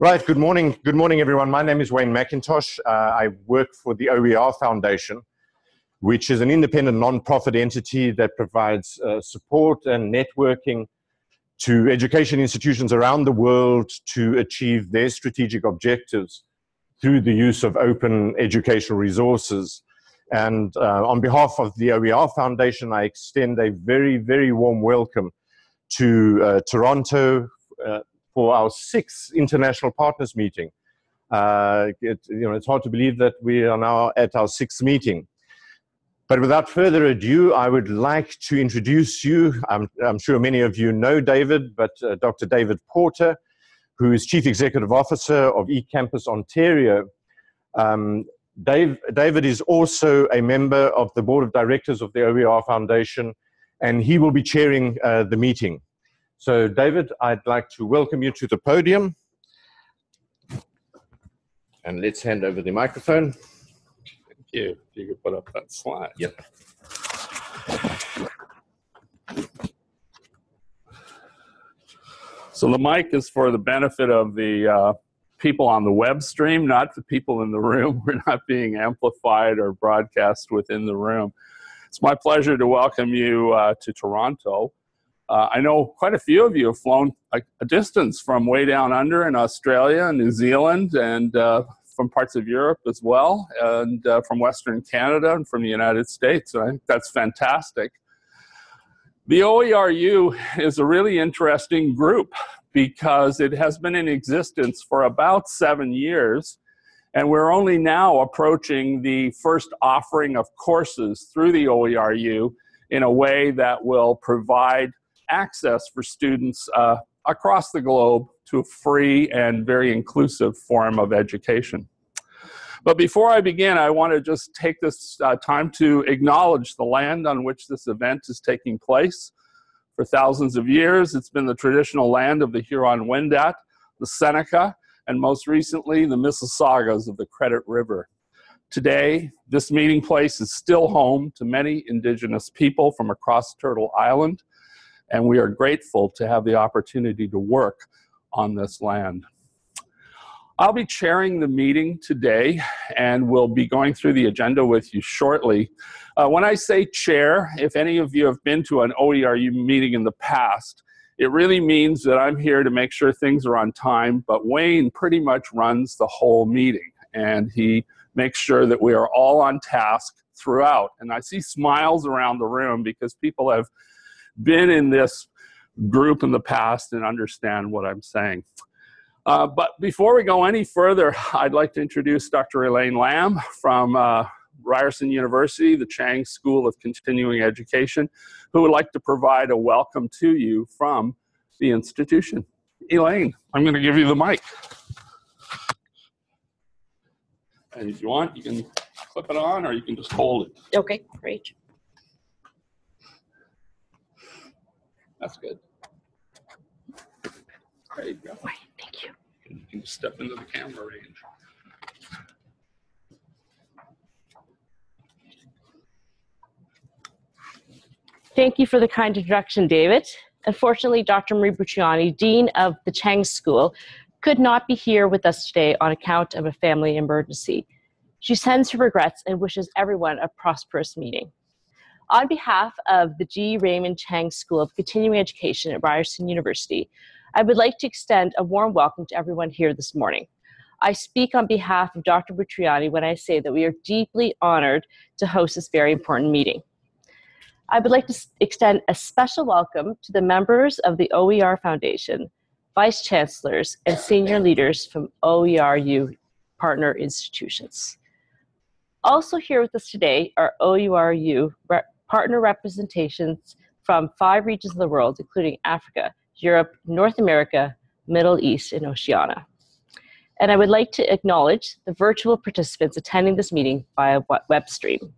Right, good morning. Good morning, everyone. My name is Wayne Mackintosh. Uh, I work for the OER Foundation, which is an independent non-profit entity that provides uh, support and networking to education institutions around the world to achieve their strategic objectives through the use of open educational resources. And uh, on behalf of the OER Foundation, I extend a very, very warm welcome to uh, Toronto uh, for our sixth international partners meeting. Uh, it, you know, it's hard to believe that we are now at our sixth meeting. But without further ado, I would like to introduce you. I'm, I'm sure many of you know David, but uh, Dr. David Porter, who is Chief Executive Officer of eCampus Ontario. Um, Dave, David is also a member of the Board of Directors of the OER Foundation, and he will be chairing uh, the meeting. So David, I'd like to welcome you to the podium. And let's hand over the microphone. Thank you. If you could put up that slide. Yep. So the mic is for the benefit of the uh, people on the web stream, not the people in the room. We're not being amplified or broadcast within the room. It's my pleasure to welcome you uh, to Toronto. Uh, I know quite a few of you have flown a, a, distance from way down under in Australia and New Zealand and uh, from parts of Europe as well, and uh, from Western Canada and from the United States. And I think that's fantastic. The OERU is a really interesting group because it has been in existence for about seven years, and we're only now approaching the first offering of courses through the OERU in a way that will provide access for students uh, across the globe to a free and very inclusive form of education. But before I begin, I want to just take this uh, time to acknowledge the land on which this event is taking place. For thousands of years, it's been the traditional land of the Huron-Wendat, the Seneca, and most recently, the Mississaugas of the Credit River. Today, this meeting place is still home to many indigenous people from across Turtle Island, and we are grateful to have the opportunity to work on this land. I'll be chairing the meeting today and we'll be going through the agenda with you shortly. Uh, when I say chair, if any of you have been to an OERU meeting in the past, it really means that I'm here to make sure things are on time, but Wayne pretty much runs the whole meeting and he makes sure that we are all on task throughout. And I see smiles around the room because people have been in this group in the past and understand what I'm saying. Uh, but before we go any further, I'd like to introduce Dr. Elaine Lamb from uh, Ryerson University, the Chang School of Continuing Education, who would like to provide a welcome to you from the institution. Elaine, I'm going to give you the mic. And if you want, you can clip it on or you can just hold it. Okay, great. That's good. There you go. Thank you. You can step into the camera range. Thank you for the kind introduction, David. Unfortunately, Dr. Marie Bountrogianni, Dean of the Chang School, could not be here with us today on account of a family emergency. She sends her regrets and wishes everyone a prosperous meeting. On behalf of the G. Raymond Chang School of Continuing Education at Ryerson University, I would like to extend a warm welcome to everyone here this morning. I speak on behalf of Dr. Bountrogianni when I say that we are deeply honored to host this very important meeting. I would like to extend a special welcome to the members of the OER Foundation, vice chancellors, and senior leaders from OERU partner institutions. Also here with us today are OERU partner representations from five regions of the world, including Africa, Europe, North America, Middle East, and Oceania. And I would like to acknowledge the virtual participants attending this meeting via web stream.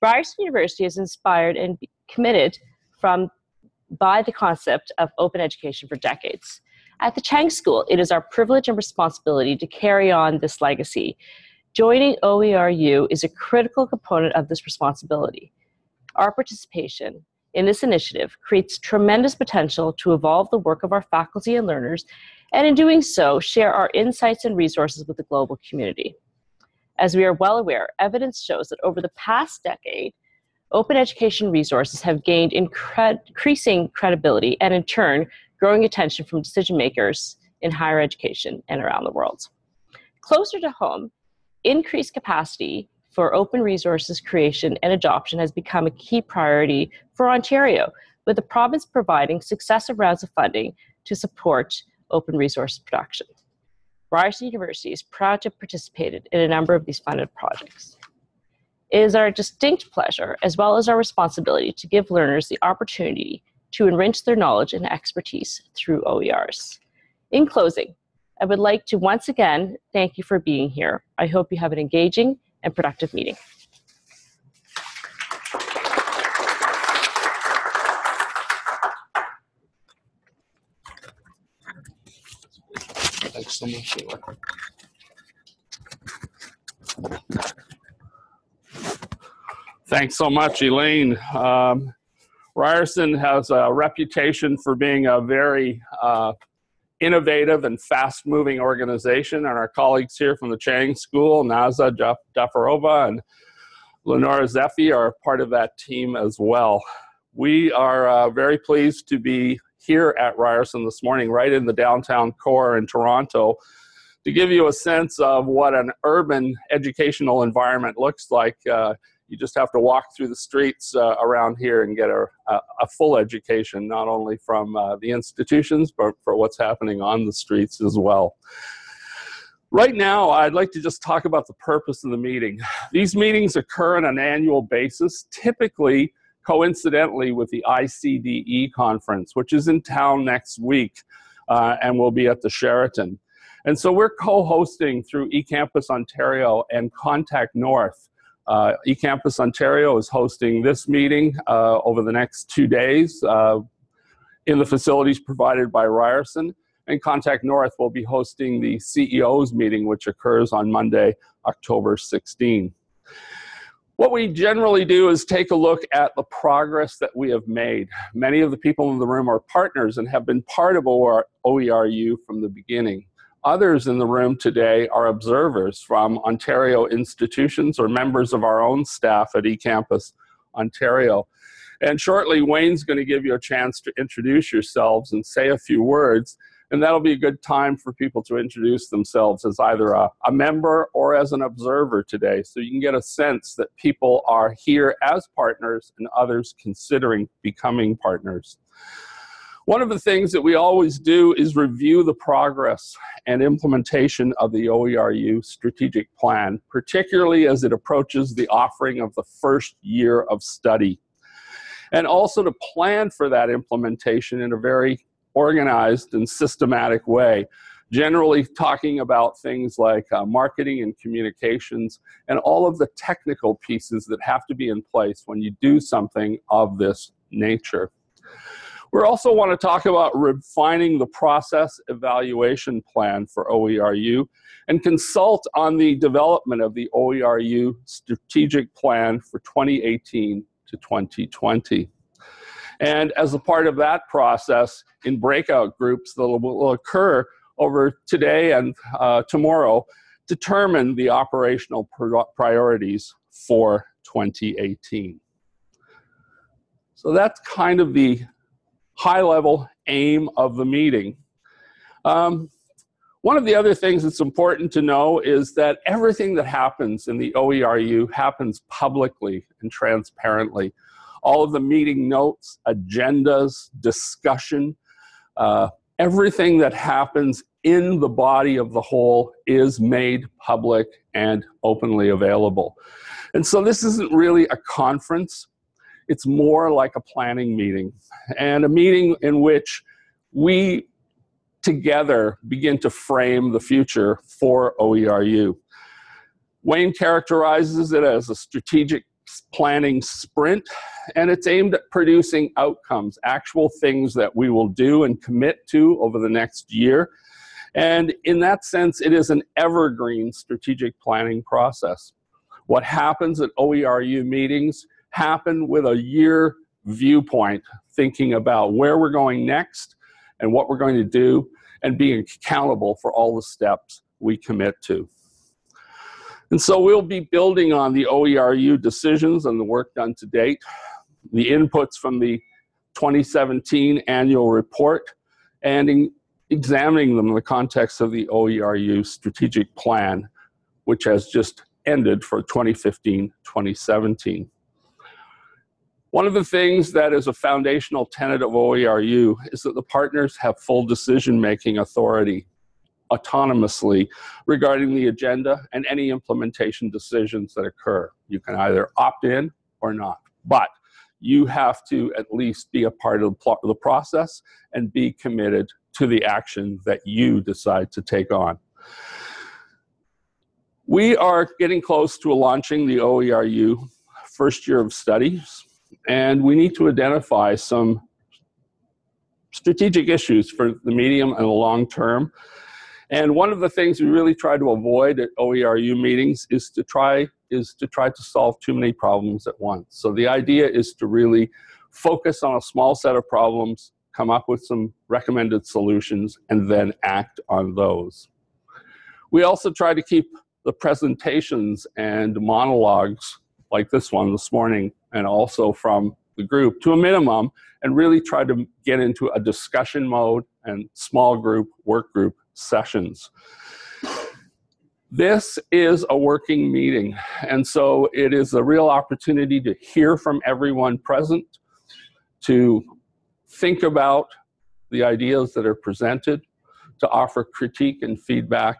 Ryerson University is inspired and committed from by the concept of open education for decades. At the Chang School, it is our privilege and responsibility to carry on this legacy. Joining OERU is a critical component of this responsibility. Our participation in this initiative creates tremendous potential to evolve the work of our faculty and learners and in doing so, share our insights and resources with the global community. As we are well aware, evidence shows that over the past decade, open education resources have gained incre increasing credibility and in turn, growing attention from decision makers in higher education and around the world. Closer to home, increased capacity for open resources creation and adoption has become a key priority for Ontario, with the province providing successive rounds of funding to support open resource production. Ryerson University is proud to have participated in a number of these funded projects. It is our distinct pleasure, as well as our responsibility, to give learners the opportunity to enrich their knowledge and expertise through OERs. In closing, I would like to once again thank you for being here. I hope you have an engaging and productive meeting. Thanks so much. Sheila. Thanks so much, Elaine. Um, Ryerson has a reputation for being a very uh, innovative and fast-moving organization, and our colleagues here from the Chang School, Naza Djafarova and Leonora Zefi are part of that team as well. We are uh, very pleased to be here at Ryerson this morning, right in the downtown core in Toronto, to give you a sense of what an urban educational environment looks like. Uh, you just have to walk through the streets uh, around here and get a, a, a, full education, not only from uh, the institutions, but for what's happening on the streets as well. Right now, I'd like to just talk about the purpose of the meeting. These meetings occur on an annual basis, typically coincidentally with the ICDE conference, which is in town next week uh, and will be at the Sheraton. And so we're co-hosting through eCampus Ontario and Contact North. Uh, eCampus Ontario is hosting this meeting uh, over the next two days uh, in the facilities provided by Ryerson. And Contact North will be hosting the CEO's meeting, which occurs on Monday, October 16. What we generally do is take a look at the progress that we have made. Many of the people in the room are partners and have been part of OERU from the beginning. Others in the room today are observers from Ontario institutions or members of our own staff at eCampus Ontario. And shortly, Wayne's going to give you a chance to introduce yourselves and say a few words. And that'll be a good time for people to introduce themselves as either a, a, member or as an observer today. So you can get a sense that people are here as partners and others considering becoming partners. One of the things that we always do is review the progress and implementation of the OERU strategic plan, particularly as it approaches the offering of the first year of study. And also to plan for that implementation in a very organized and systematic way generally talking about things like uh, marketing and communications and all of the technical pieces that have to be in place when you do something of this nature. We also want to talk about refining the process evaluation plan for OERU and consult on the development of the OERU strategic plan for 2018 to 2020. And as a part of that process, in breakout groups that will occur over today and uh, tomorrow, determine the operational priorities for 2018. So that's kind of the high level aim of the meeting. Um, one of the other things that's important to know is that everything that happens in the OERU happens publicly and transparently all of the meeting notes, agendas, discussion, uh, everything that happens in the body of the whole is made public and openly available. And so this isn't really a conference. It's more like a planning meeting and a meeting in which we together begin to frame the future for OERU. Wayne characterizes it as a strategic planning sprint and it's aimed at producing outcomes, actual things that we will do and commit to over the next year. And in that sense, it is an evergreen strategic planning process. What happens at OERU meetings happen with a year viewpoint, thinking about where we're going next and what we're going to do. and being accountable for all the steps we commit to. And so we'll be building on the OERU decisions and the work done to date, the inputs from the 2017 annual report, and examining them in the context of the OERU strategic plan, which has just ended for 2015-2017. One of the things that is a foundational tenet of OERU is that the partners have full decision-making authority autonomously regarding the agenda and any implementation decisions that occur. You can either opt in or not, but you have to at least be a part of the process and be committed to the action that you decide to take on. We are getting close to launching the OERU first year of studies, and we need to identify some strategic issues for the medium and the long term and one of the things we really try to avoid at OERU meetings is to try is to try to solve too many problems at once. So the idea is to really focus on a small set of problems, come up with some recommended solutions, and then act on those. We also try to keep the presentations and monologues like this one this morning and also from the group to a minimum and really try to get into a discussion mode and small group, work group sessions. This is a working meeting, and so it is a real opportunity to hear from everyone present, to think about the ideas that are presented, to offer critique and feedback,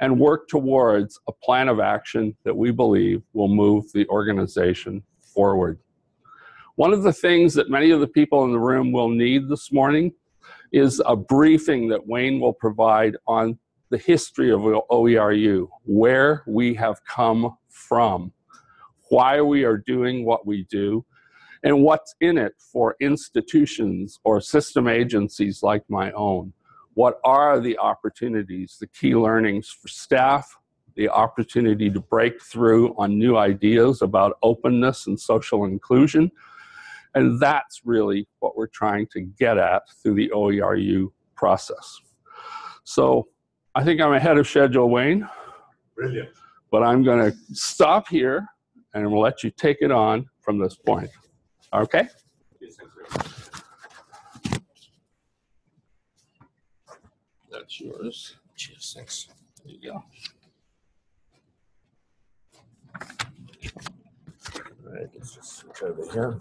and work towards a plan of action that we believe will move the organization forward. One of the things that many of the people in the room will need this morning is a briefing that Wayne will provide on the history of OERU, where we have come from, why we are doing what we do, and what's in it for institutions or system agencies like my own. What are the opportunities, the key learnings for staff, the opportunity to break through on new ideas about openness and social inclusion, and that's really what we're trying to get at through the OERU process. So I think I'm ahead of schedule, Wayne. Brilliant. But I'm going to stop here and we'll let you take it on from this point. Okay? Yes, That's yours. Cheers, thanks. There you go. All right, let's just switch over here.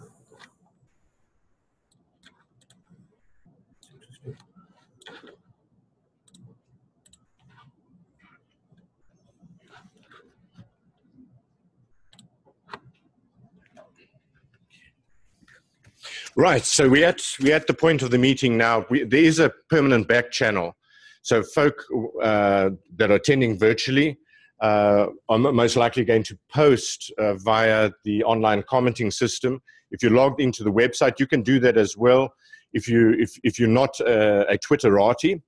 Right, so we at we at the point of the meeting now. We, there is a permanent back channel, so folk uh, that are attending virtually uh, are most likely going to post uh, via the online commenting system. If you're logged into the website, you can do that as well. If you if if you're not uh, a Twitterati,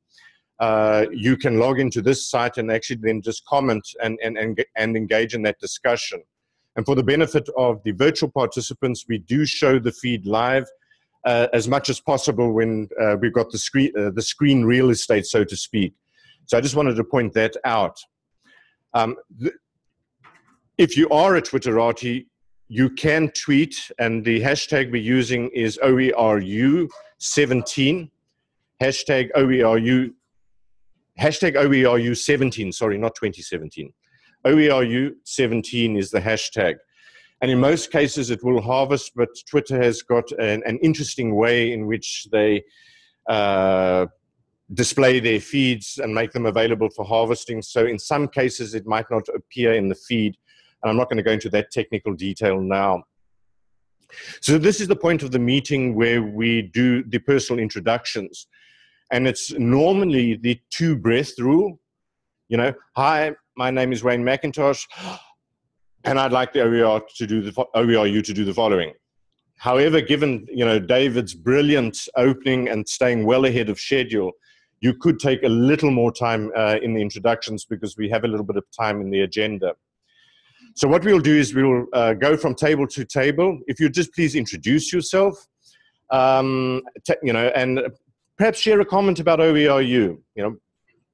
uh, you can log into this site and actually then just comment and and and, and engage in that discussion. And for the benefit of the virtual participants, we do show the feed live uh, as much as possible when uh, we've got the screen, uh, the screen real estate, so to speak. So I just wanted to point that out. Um, if you are a Twitterati, you can tweet, and the hashtag we're using is OERU17, hashtag OERU, hashtag OERU17, sorry, not 2017. OERU17 is the hashtag. And in most cases, it will harvest, but Twitter has got an, an interesting way in which they uh, display their feeds and make them available for harvesting. So in some cases, it might not appear in the feed. And I'm not going to go into that technical detail now. So this is the point of the meeting where we do the personal introductions. And it's normally the two breath rule. You know, hi, my name is Wayne Mackintosh and I'd like the OER to do the OERU to do the following. However, given you know David's brilliant opening and staying well ahead of schedule, you could take a little more time uh, in the introductions because we have a little bit of time in the agenda. So what we'll do is we'll uh, go from table to table. If you just please introduce yourself, um, you know, and perhaps share a comment about OERU. You know,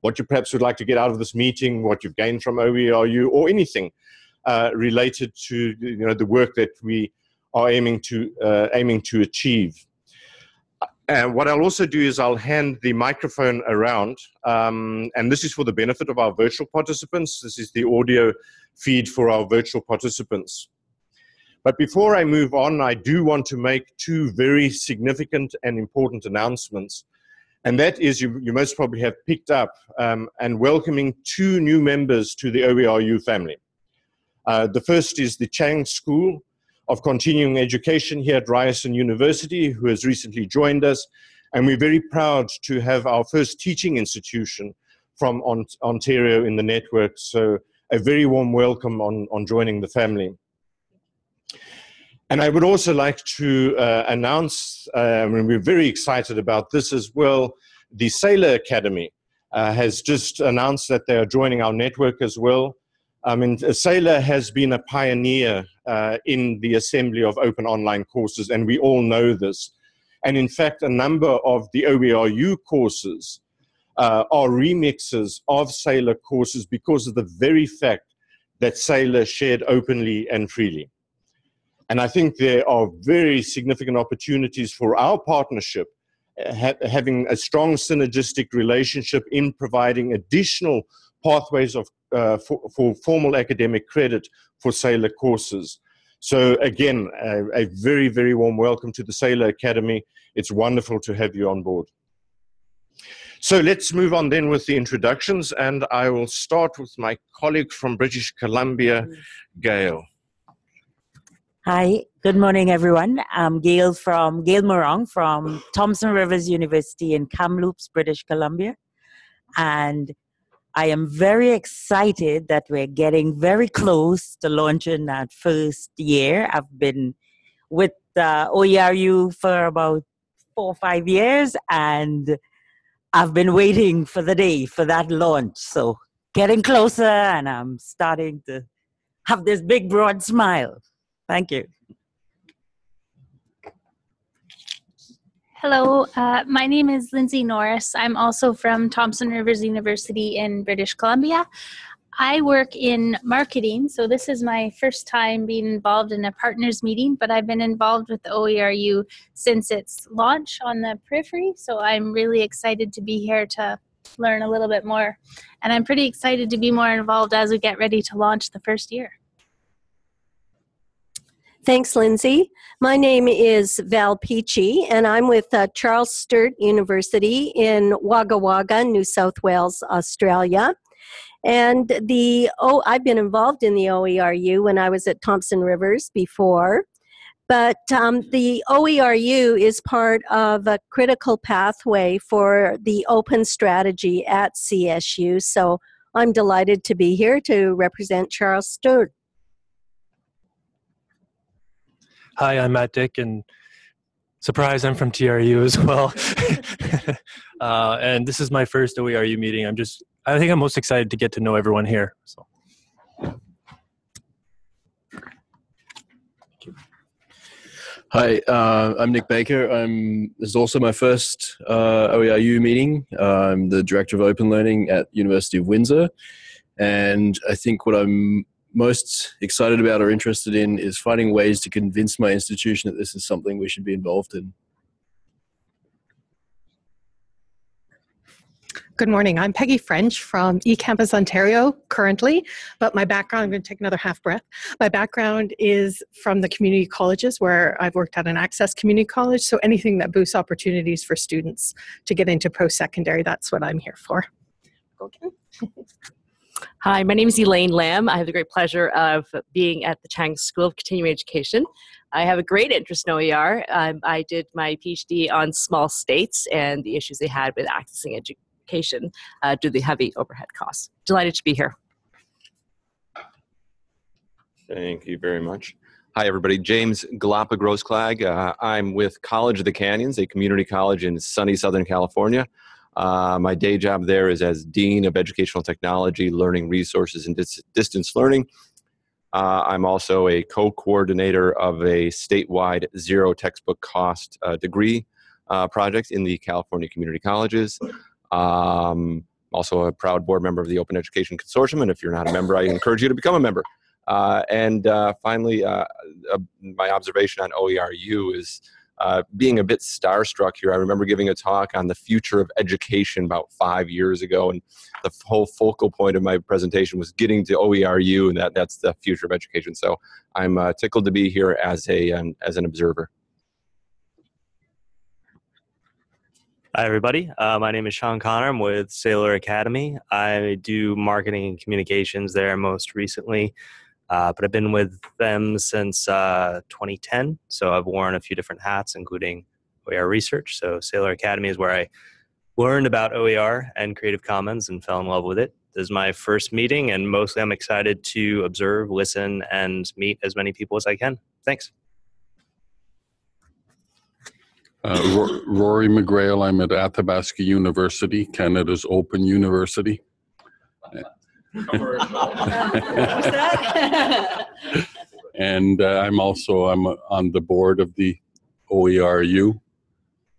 what you perhaps would like to get out of this meeting, what you've gained from OERU, or anything uh, related to you know the work that we are aiming to uh, aiming to achieve. And what I'll also do is I'll hand the microphone around, um, and this is for the benefit of our virtual participants. This is the audio feed for our virtual participants. But before I move on, I do want to make two very significant and important announcements. And that is, you, you most probably have picked up, um, and welcoming two new members to the OERU family. Uh, the first is the Chang School of Continuing Education here at Ryerson University, who has recently joined us. And we're very proud to have our first teaching institution from Ontario in the network. So a very warm welcome on, on joining the family. And I would also like to uh, announce, um, and we're very excited about this as well, the Saylor Academy uh, has just announced that they are joining our network as well. I mean, Saylor has been a pioneer uh, in the assembly of open online courses, and we all know this. And in fact, a number of the OERU courses uh, are remixes of Saylor courses because of the very fact that Saylor shared openly and freely. And I think there are very significant opportunities for our partnership, uh, ha having a strong synergistic relationship in providing additional pathways of, uh, for, for, formal academic credit for Saylor courses. So again, a, a very, very warm welcome to the Saylor Academy. It's wonderful to have you on board. So let's move on then with the introductions, and I will start with my colleague from British Columbia, Gail. Hi, good morning, everyone. I'm Gail from Gail Morong from Thompson Rivers University in Kamloops, British Columbia, and I am very excited that we're getting very close to launching that first year. I've been with uh, OERU for about four or five years, and I've been waiting for the day for that launch. So getting closer, and I'm starting to have this big, broad smile. Thank you. Hello, uh, my name is Lindsay Norris. I'm also from Thompson Rivers University in British Columbia. I work in marketing, so this is my first time being involved in a partners meeting, but I've been involved with OERU since its launch on the periphery, so I'm really excited to be here to learn a little bit more. And I'm pretty excited to be more involved as we get ready to launch the first year. Thanks, Lindsay. My name is Val Peachey, and I'm with uh, Charles Sturt University in Wagga Wagga, New South Wales, Australia. And the oh, I've been involved in the OERU when I was at Thompson Rivers before. But um, the OERU is part of a critical pathway for the open strategy at CSU. So I'm delighted to be here to represent Charles Sturt. Hi, I'm Matt Dick, and surprise, I'm from TRU as well. uh, and this is my first OERU meeting. I'm just, I think I'm most excited to get to know everyone here. So. Hi, uh, I'm Nick Baker. I'm, this is also my first uh, OERU meeting. I'm the Director of Open Learning at University of Windsor. And I think what I'm most excited about or interested in is finding ways to convince my institution that this is something we should be involved in. Good morning. I'm Peggy French from eCampus Ontario currently, but my background, I'm going to take another half breath. My background is from the community colleges where I've worked at an access community college, so anything that boosts opportunities for students to get into post-secondary, that's what I'm here for. Okay. Hi, my name is Elaine Lamb. I have the great pleasure of being at the Chang School of Continuing Education. I have a great interest in OER. Um, I did my PhD on small states and the issues they had with accessing education uh, due to the heavy overhead costs. Delighted to be here. Thank you very much. Hi, everybody. James Glapa-Grossklag Uh, I'm with College of the Canyons, a community college in sunny Southern California. Uh, my day job there is as Dean of Educational Technology, Learning Resources, and Dis Distance Learning. Uh, I'm also a co-coordinator of a statewide zero textbook cost uh, degree uh, projects in the California community colleges. Um, also a proud board member of the Open Education Consortium, and if you're not a member, I encourage you to become a member. Uh, and uh, finally, my observation on OERU is uh, being a bit starstruck here. I remember giving a talk on the future of education about five years ago, and the whole focal point of my presentation was getting to OERU, and that, that's the future of education. So I'm uh, tickled to be here as, a, as an observer. Hi, everybody. Uh, my name is Sean Connor. I'm with Saylor Academy. I do marketing and communications there most recently, uh, but I've been with them since uh, 2010. So I've worn a few different hats, including OER research. So Saylor Academy is where I learned about OER and Creative Commons and fell in love with it. This is my first meeting, and mostly I'm excited to observe, listen, and meet as many people as I can. Thanks. Uh, Rory McGreal, I'm at Athabasca University, Canada's Open University. and uh, I'm also I'm on the board of the OERU,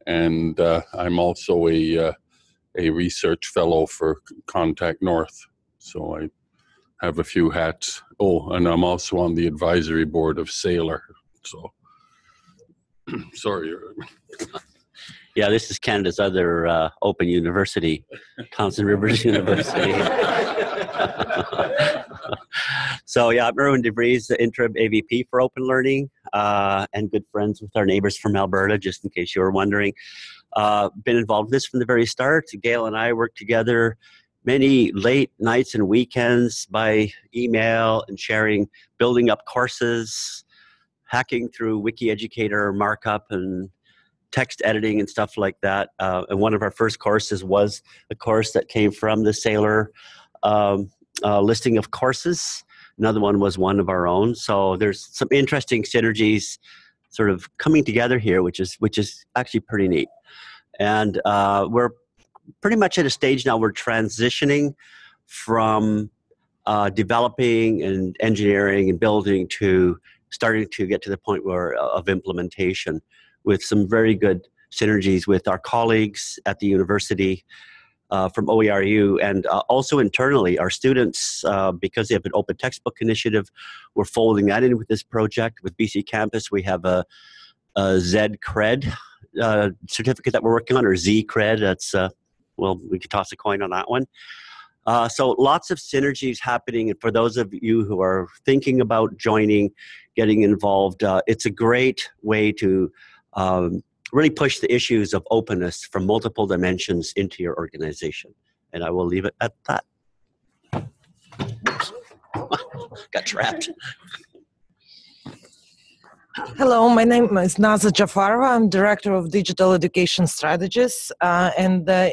and uh, I'm also a uh, a research fellow for Contact North. So I have a few hats. Oh, and I'm also on the advisory board of Saylor. So sorry. Yeah, this is Canada's other uh, open university, Thompson Rivers University. so yeah, I'm Irwin DeVries, the interim AVP for Open Learning, uh, and good friends with our neighbors from Alberta, just in case you were wondering. Uh, been involved in this from the very start. Gail and I worked together many late nights and weekends by email and sharing, building up courses, hacking through Wiki Educator markup and text editing and stuff like that. Uh, and one of our first courses was a course that came from the Saylor um, uh, listing of courses. Another one was one of our own. So there's some interesting synergies sort of coming together here, which is which is actually pretty neat. And uh, we're pretty much at a stage now we're transitioning from uh, developing and engineering and building to starting to get to the point where of implementation with some very good synergies with our colleagues at the university uh, from OERU and uh, also internally our students uh, because they have an open textbook initiative we're folding that in with this project. With BC Campus we have a, a Z cred uh, certificate that we're working on or Z cred that's uh, well we could toss a coin on that one. Uh, so lots of synergies happening. And for those of you who are thinking about joining getting involved it's a great way to um, really push the issues of openness from multiple dimensions into your organization. And I will leave it at that. Got trapped. Hello, my name is Naza Djafarova. I'm Director of Digital Education Strategies. Uh, and uh,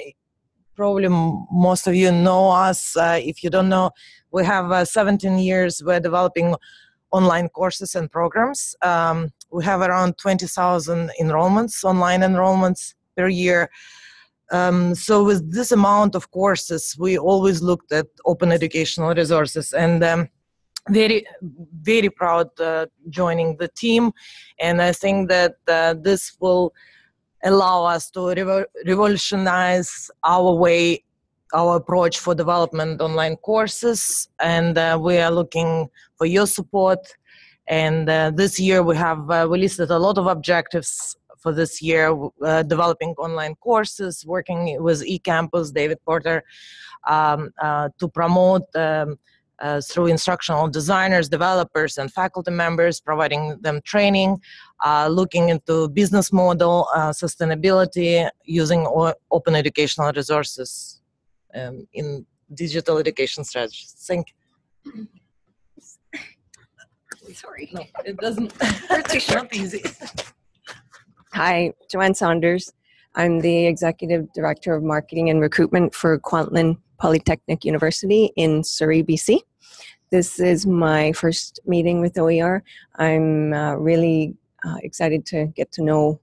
probably most of you know us. Uh, if you don't know, we have uh, 17 years. We're developing online courses and programs. Um, we have around 20,000 enrollments, online enrollments per year. Um, so with this amount of courses, we always looked at open educational resources and um, very, very proud uh, joining the team. And I think that uh, this will allow us to revo revolutionize our way, our approach for development online courses. And uh, we are looking for your support and uh, this year we have uh, we listed a lot of objectives for this year, uh, developing online courses, working with eCampus, David Porter, um, uh, to promote um, uh, through instructional designers, developers, and faculty members, providing them training, uh, looking into business model, sustainability, using open educational resources um, in digital education strategies. Thank you. Sorry. No, it doesn't. It's too short. not easy. Hi, Joanne Saunders. I'm the Executive Director of Marketing and Recruitment for Kwantlen Polytechnic University in Surrey, BC. This is my first meeting with OER. I'm uh, really uh, excited to get to know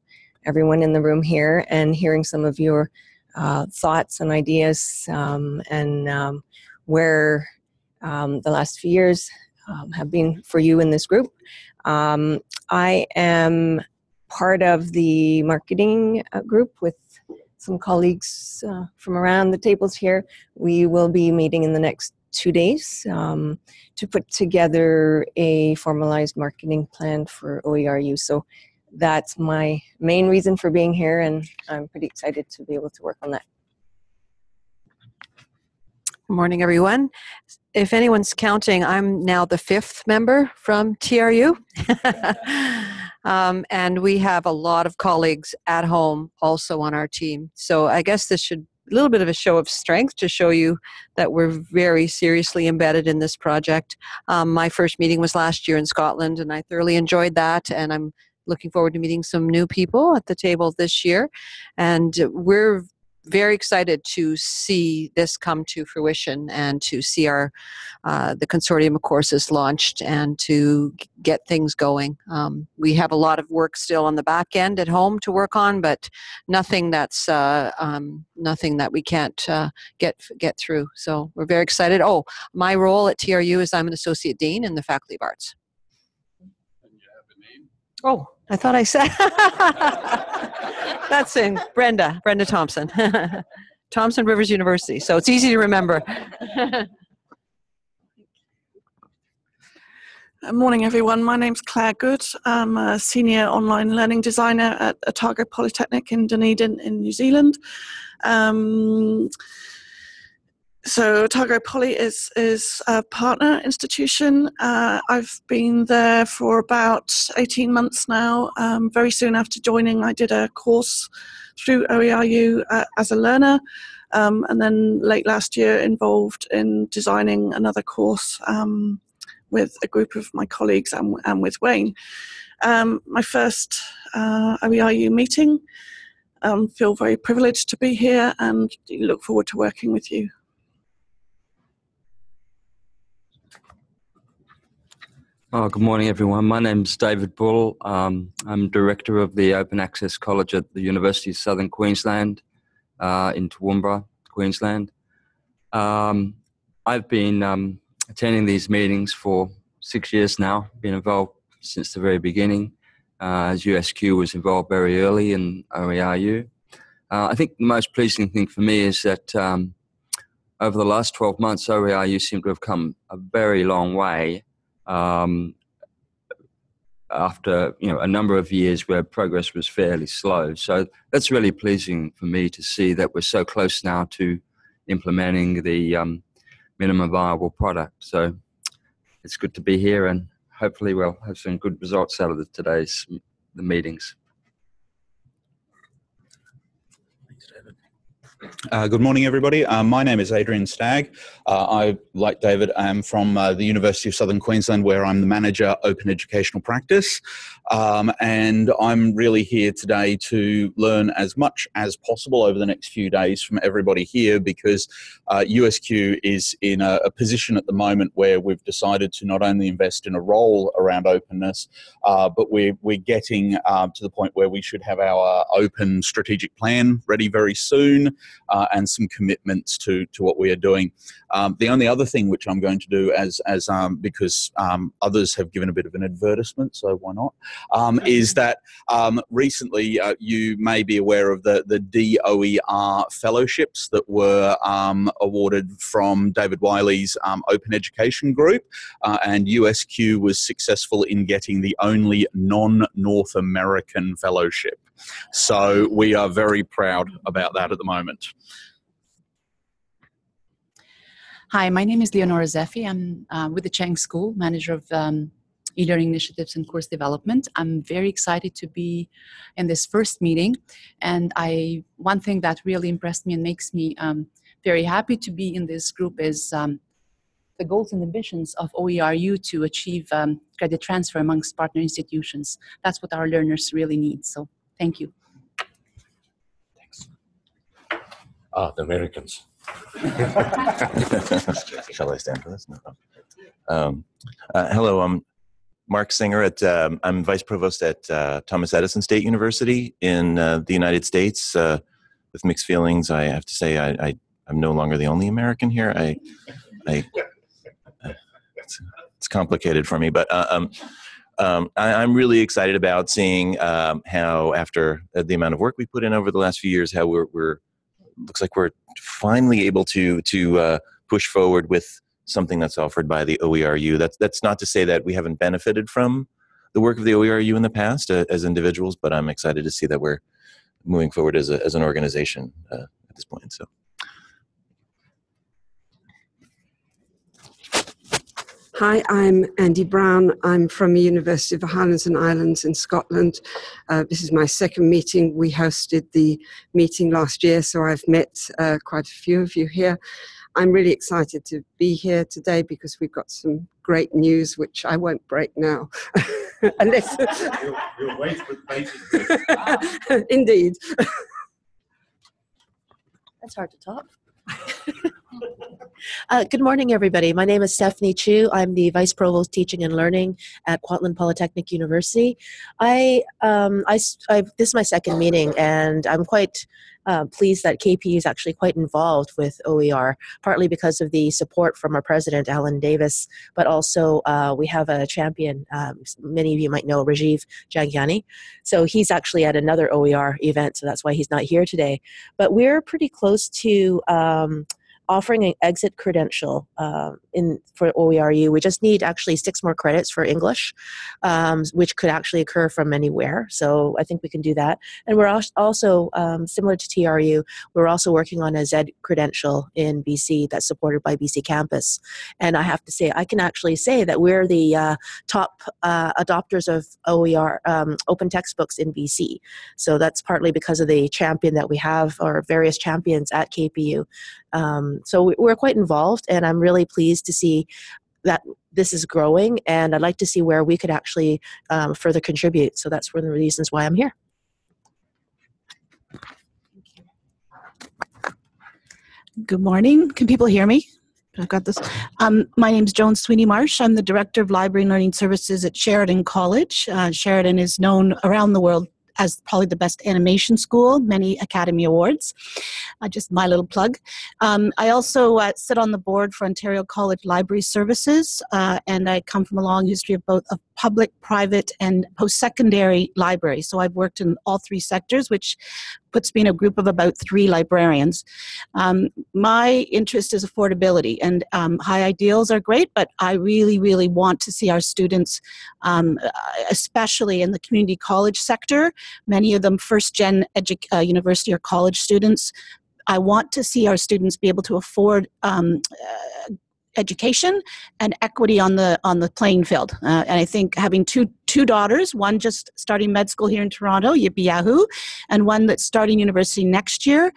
everyone in the room here and hearing some of your uh, thoughts and ideas um, and um, where um, the last few years um, have been for you in this group. Um, I am part of the marketing uh, group with some colleagues uh, from around the tables here. We will be meeting in the next two days um, to put together a formalized marketing plan for OERU. So that's my main reason for being here, and I'm pretty excited to be able to work on that. Good morning, everyone. If anyone's counting, I'm now the fifth member from TRU. um, and we have a lot of colleagues at home also on our team. So I guess this should a little bit of a show of strength to show you that we're very seriously embedded in this project. Um, my first meeting was last year in Scotland, and I thoroughly enjoyed that. And I'm looking forward to meeting some new people at the table this year. And we're very excited to see this come to fruition and to see our uh, the consortium of courses launched and to get things going. Um, we have a lot of work still on the back end at home to work on, but nothing that's uh, um, nothing that we can't uh, get get through. So we're very excited. Oh, my role at TRU is I'm an associate dean in the Faculty of Arts. Oh, I thought I said. That's in Brenda, Brenda Thompson. Thompson Rivers University. So it's easy to remember. Morning, everyone. My name's Claire Goode. I'm a senior online learning designer at Otago Polytechnic in Dunedin in New Zealand. Um, so Otago Poly is is a partner institution. Uh, I've been there for about 18 months now. Um, very soon after joining, I did a course through OERU uh, as a learner, um, and then late last year involved in designing another course um, with a group of my colleagues and, and with Wayne. Um, my first uh, OERU meeting. Um, feel very privileged to be here and look forward to working with you. Oh, good morning, everyone. My name is David Bull. Um, I'm director of the Open Access College at the University of Southern Queensland uh, in Toowoomba, Queensland. Um, I've been um, attending these meetings for six years now, been involved since the very beginning, uh, as USQ was involved very early in OERU. Uh, I think the most pleasing thing for me is that um, over the last 12 months, OERU seemed to have come a very long way um, after you know a number of years where progress was fairly slow. So that's really pleasing for me to see that we're so close now to implementing the um, minimum viable product. So it's good to be here, and hopefully we'll have some good results out of the, today's the meetings. Uh, good morning, everybody. Uh, my name is Adrian Stagg. Uh, I, like David, am from uh, the University of Southern Queensland, where I'm the manager open educational practice. Um, and I'm really here today to learn as much as possible over the next few days from everybody here because USQ uh, is in a, a, position at the moment where we've decided to not only invest in a role around openness, uh, but we're, we're getting to the point where we should have our open strategic plan ready very soon uh, and some commitments to to what we are doing. Um, the only other thing which I'm going to do, as as um, because um, others have given a bit of an advertisement, so why not, um, is that um, recently uh, you may be aware of the the DOER fellowships that were um, awarded from David Wiley's Open Education Group, uh, and USQ was successful in getting the only non-North American fellowship. So we are very proud about that at the moment. Hi, my name is Leonora Zefi. I'm uh, with the Chang School, manager of um, e-learning initiatives and course development. I'm very excited to be in this first meeting. And I, one thing that really impressed me and makes me um, very happy to be in this group is um, the goals and ambitions of OERU to achieve um, credit transfer amongst partner institutions. That's what our learners really need. So Thank you. Thanks. Ah, the Americans. Shall I stand for this? No. Um, uh, hello, I'm Mark Singer. At um, I'm vice provost at uh, Thomas Edison State University in uh, the United States. Uh, with mixed feelings, I have to say I, I am no longer the only American here. I, I, uh, it's, it's complicated for me, but uh, um, um, I, I'm really excited about seeing um, how, after uh, the amount of work we put in over the last few years, how we're, we're looks like we're finally able to to uh, push forward with something that's offered by the OERU. That's that's not to say that we haven't benefited from the work of the OERU in the past uh, as individuals, but I'm excited to see that we're moving forward as, a, as an organization uh, at this point. So. Hi, I'm Andy Brown. I'm from the University of the Highlands and Islands in Scotland. Uh, this is my second meeting. We hosted the meeting last year, so I've met uh, quite a few of you here. I'm really excited to be here today because we've got some great news, which I won't break now. Unless. You'll, you'll wait with patience. Indeed. That's hard to top. Uh, good morning, everybody. My name is Stephanie Chu. I'm the Vice Provost Teaching and Learning at Kwantlen Polytechnic University. I, um, I, I, this is my second meeting, and I'm quite uh, pleased that KP is actually quite involved with OER, partly because of the support from our president, Alan Davis, but also uh, we have a champion, um, many of you might know, Rajiv Jhangiani. So he's actually at another OER event, so that's why he's not here today. But we're pretty close to um, offering an exit credential uh, in for OERU. We just need actually six more credits for English, um, which could actually occur from anywhere. So I think we can do that. And we're also, um, similar to TRU, we're also working on a Z credential in BC that's supported by BC Campus. And I have to say, I can actually say that we're the uh, top uh, adopters of OER, um, open textbooks in BC. So that's partly because of the champion that we have, or various champions at KPU. Um, so we're quite involved, and I'm really pleased to see that this is growing, and I'd like to see where we could actually um, further contribute. So that's one of the reasons why I'm here. Good morning. Can people hear me? I've got this. Um, my name is Joan Sweeney Marsh. I'm the Director of Library and Learning Services at Sheridan College. Uh, Sheridan is known around the world as probably the best animation school, many Academy Awards. Uh, just my little plug. Um, I also uh, sit on the board for Ontario College Library Services, uh, and I come from a long history of both of public, private, and post-secondary libraries. So I've worked in all three sectors, which puts me in a group of about three librarians. Um, my interest is affordability, and um, high ideals are great, but I really, really want to see our students, um, especially in the community college sector, many of them first-gen uh, university or college students, I want to see our students be able to afford um, uh, education and equity on the on the playing field. Uh, and I think having two two daughters, one just starting med school here in Toronto, yippee yahoo, and one that's starting university next year.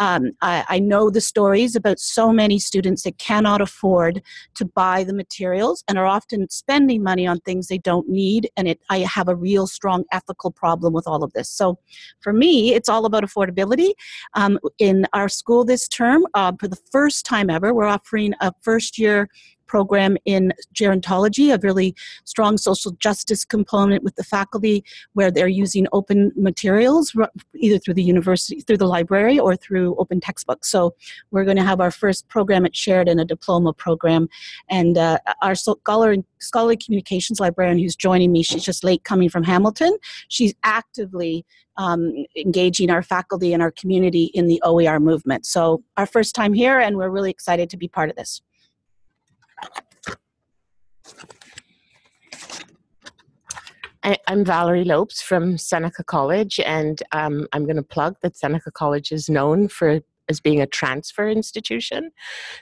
Um, I, I, know the stories about so many students that cannot afford to buy the materials and are often spending money on things they don't need. And it, I have a real strong ethical problem with all of this. So for me, it's all about affordability. Um, in our school this term, uh, for the first time ever, we're offering a first year program in gerontology, a really strong social justice component with the faculty where they're using open materials either through the university, through the library or through open textbooks. So we're going to have our first program at Sheridan, a diploma program. And uh, our scholar, scholarly communications librarian who's joining me, she's just late coming from Hamilton. She's actively um, engaging our faculty and our community in the OER movement. So our first time here and we're really excited to be part of this. I, am Valerie Lopes from Seneca College, and um, I'm going to plug that Seneca College is known for as being a transfer institution.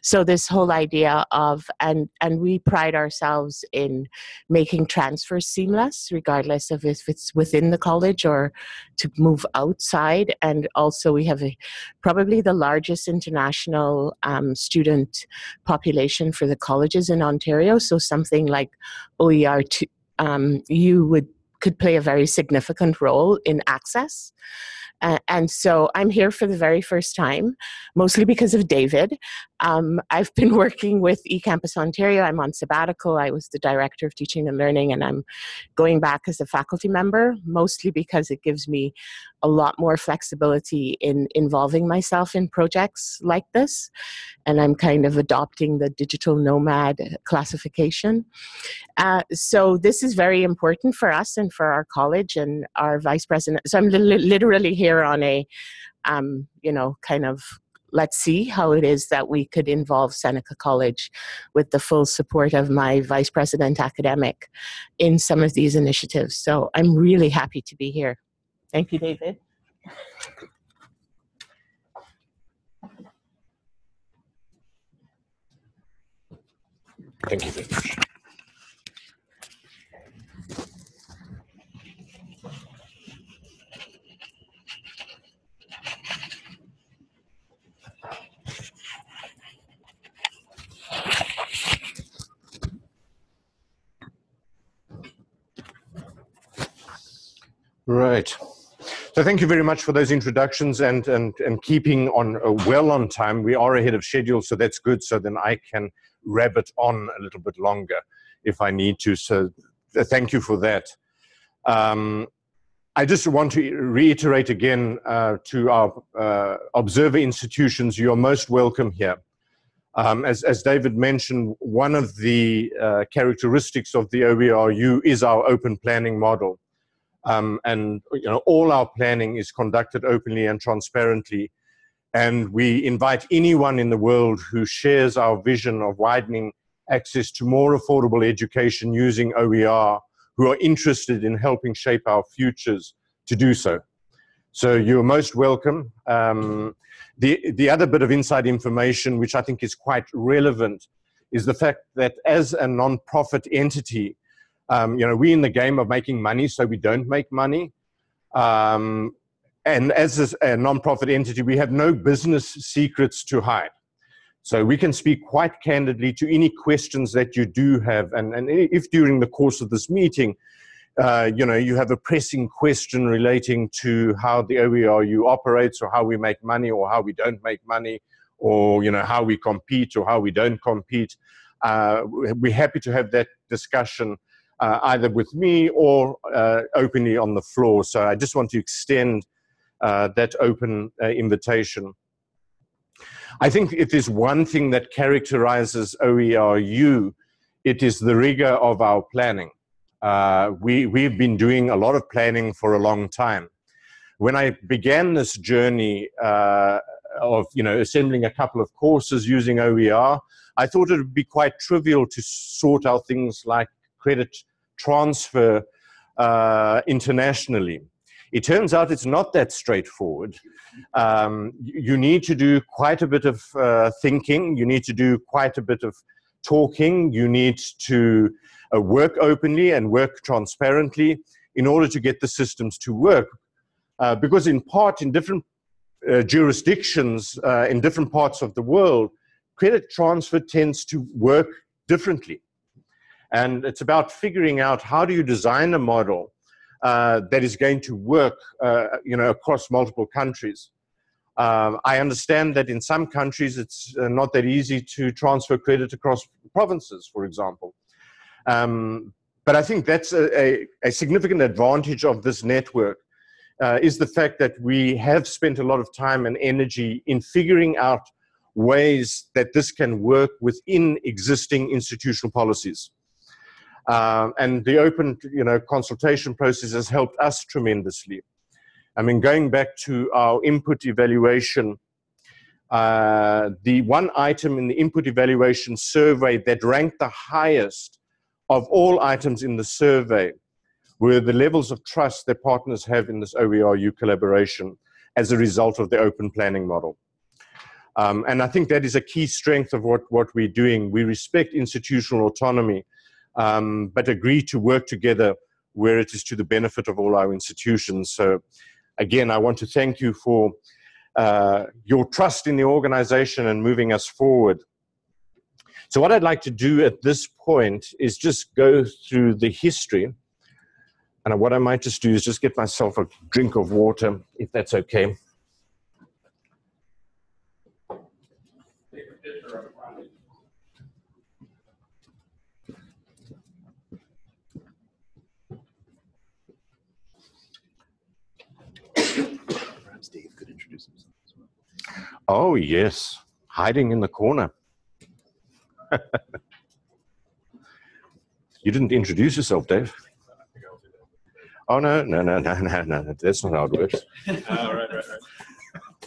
So this whole idea of and and we pride ourselves in making transfers seamless, regardless of if it's within the college or to move outside. And also we have a, probably the largest international um, student population for the colleges in Ontario. So something like OER two, um, you would could play a very significant role in access. Uh, and so I'm here for the very first time, mostly because of David. Um, I've been working with eCampus Ontario. I'm on sabbatical. I was the director of teaching and learning, and I'm going back as a faculty member, mostly because it gives me a lot more flexibility in involving myself in projects like this. And I'm kind of adopting the digital nomad classification. Uh, so this is very important for us and for our college and our vice president. So I'm li literally here on a, um, you know, kind of let's see how it is that we could involve Seneca College with the full support of my vice president academic in some of these initiatives. So I'm really happy to be here. Thank you, David. Thank you very much. Right. So thank you very much for those introductions and, and, and keeping on uh, well on time. We are ahead of schedule, so that's good. So then I can rabbit on a little bit longer if I need to. So th thank you for that. Um, I just want to reiterate again uh, to our uh, observer institutions, you're most welcome here. Um, as, as, David mentioned, one of the uh, characteristics of the OERU is our open planning model. Um, and you know, all our planning is conducted openly and transparently. And we invite anyone in the world who shares our vision of widening access to more affordable education using OER, who are interested in helping shape our futures to do so. So you're most welcome. Um, the, the other bit of inside information, which I think is quite relevant, is the fact that as a non-profit entity, um, you know, we're in the game of making money, so we don't make money. Um, and as a, nonprofit entity, we have no business secrets to hide. So we can speak quite candidly to any questions that you do have. And, and if during the course of this meeting, uh, you know, you have a pressing question relating to how the OERU operates or how we make money or how we don't make money or, you know, how we compete or how we don't compete, uh, we're happy to have that discussion uh, either with me or uh, openly on the floor. So I just want to extend uh, that open uh, invitation. I think if there's one thing that characterizes OERU, it is the rigor of our planning. Uh, we, we've been doing a lot of planning for a long time. When I began this journey uh, of you know assembling a couple of courses using OER, I thought it would be quite trivial to sort out things like credit transfer uh, internationally. It turns out it's not that straightforward. Um, you need to do quite a bit of uh, thinking. You need to do quite a bit of talking. You need to uh, work openly and work transparently in order to get the systems to work. Uh, because in part, in different uh, jurisdictions, uh, in different parts of the world, credit transfer tends to work differently. And it's about figuring out how do you design a model uh, that is going to work uh, you know, across multiple countries. Um, I understand that in some countries it's uh, not that easy to transfer credit across provinces, for example. Um, but I think that's a, a, a, significant advantage of this network uh, is the fact that we have spent a lot of time and energy in figuring out ways that this can work within existing institutional policies. Um, and the open you know, consultation process has helped us tremendously. I mean, going back to our input evaluation, uh, the one item in the input evaluation survey that ranked the highest of all items in the survey were the levels of trust that partners have in this OERU collaboration as a result of the open planning model. Um, and I think that is a key strength of what, what we're doing. We respect institutional autonomy um, but agree to work together where it is to the benefit of all our institutions. So again, I want to thank you for uh, your trust in the organization and moving us forward. So what I'd like to do at this point is just go through the history. And what I might just do is just get myself a drink of water, if that's okay. Perhaps Dave could introduce himself as well. Oh, yes, hiding in the corner. you didn't introduce yourself, Dave. Oh, no, no, no, no, no, no. That's not how it works. Oh, right, right, right.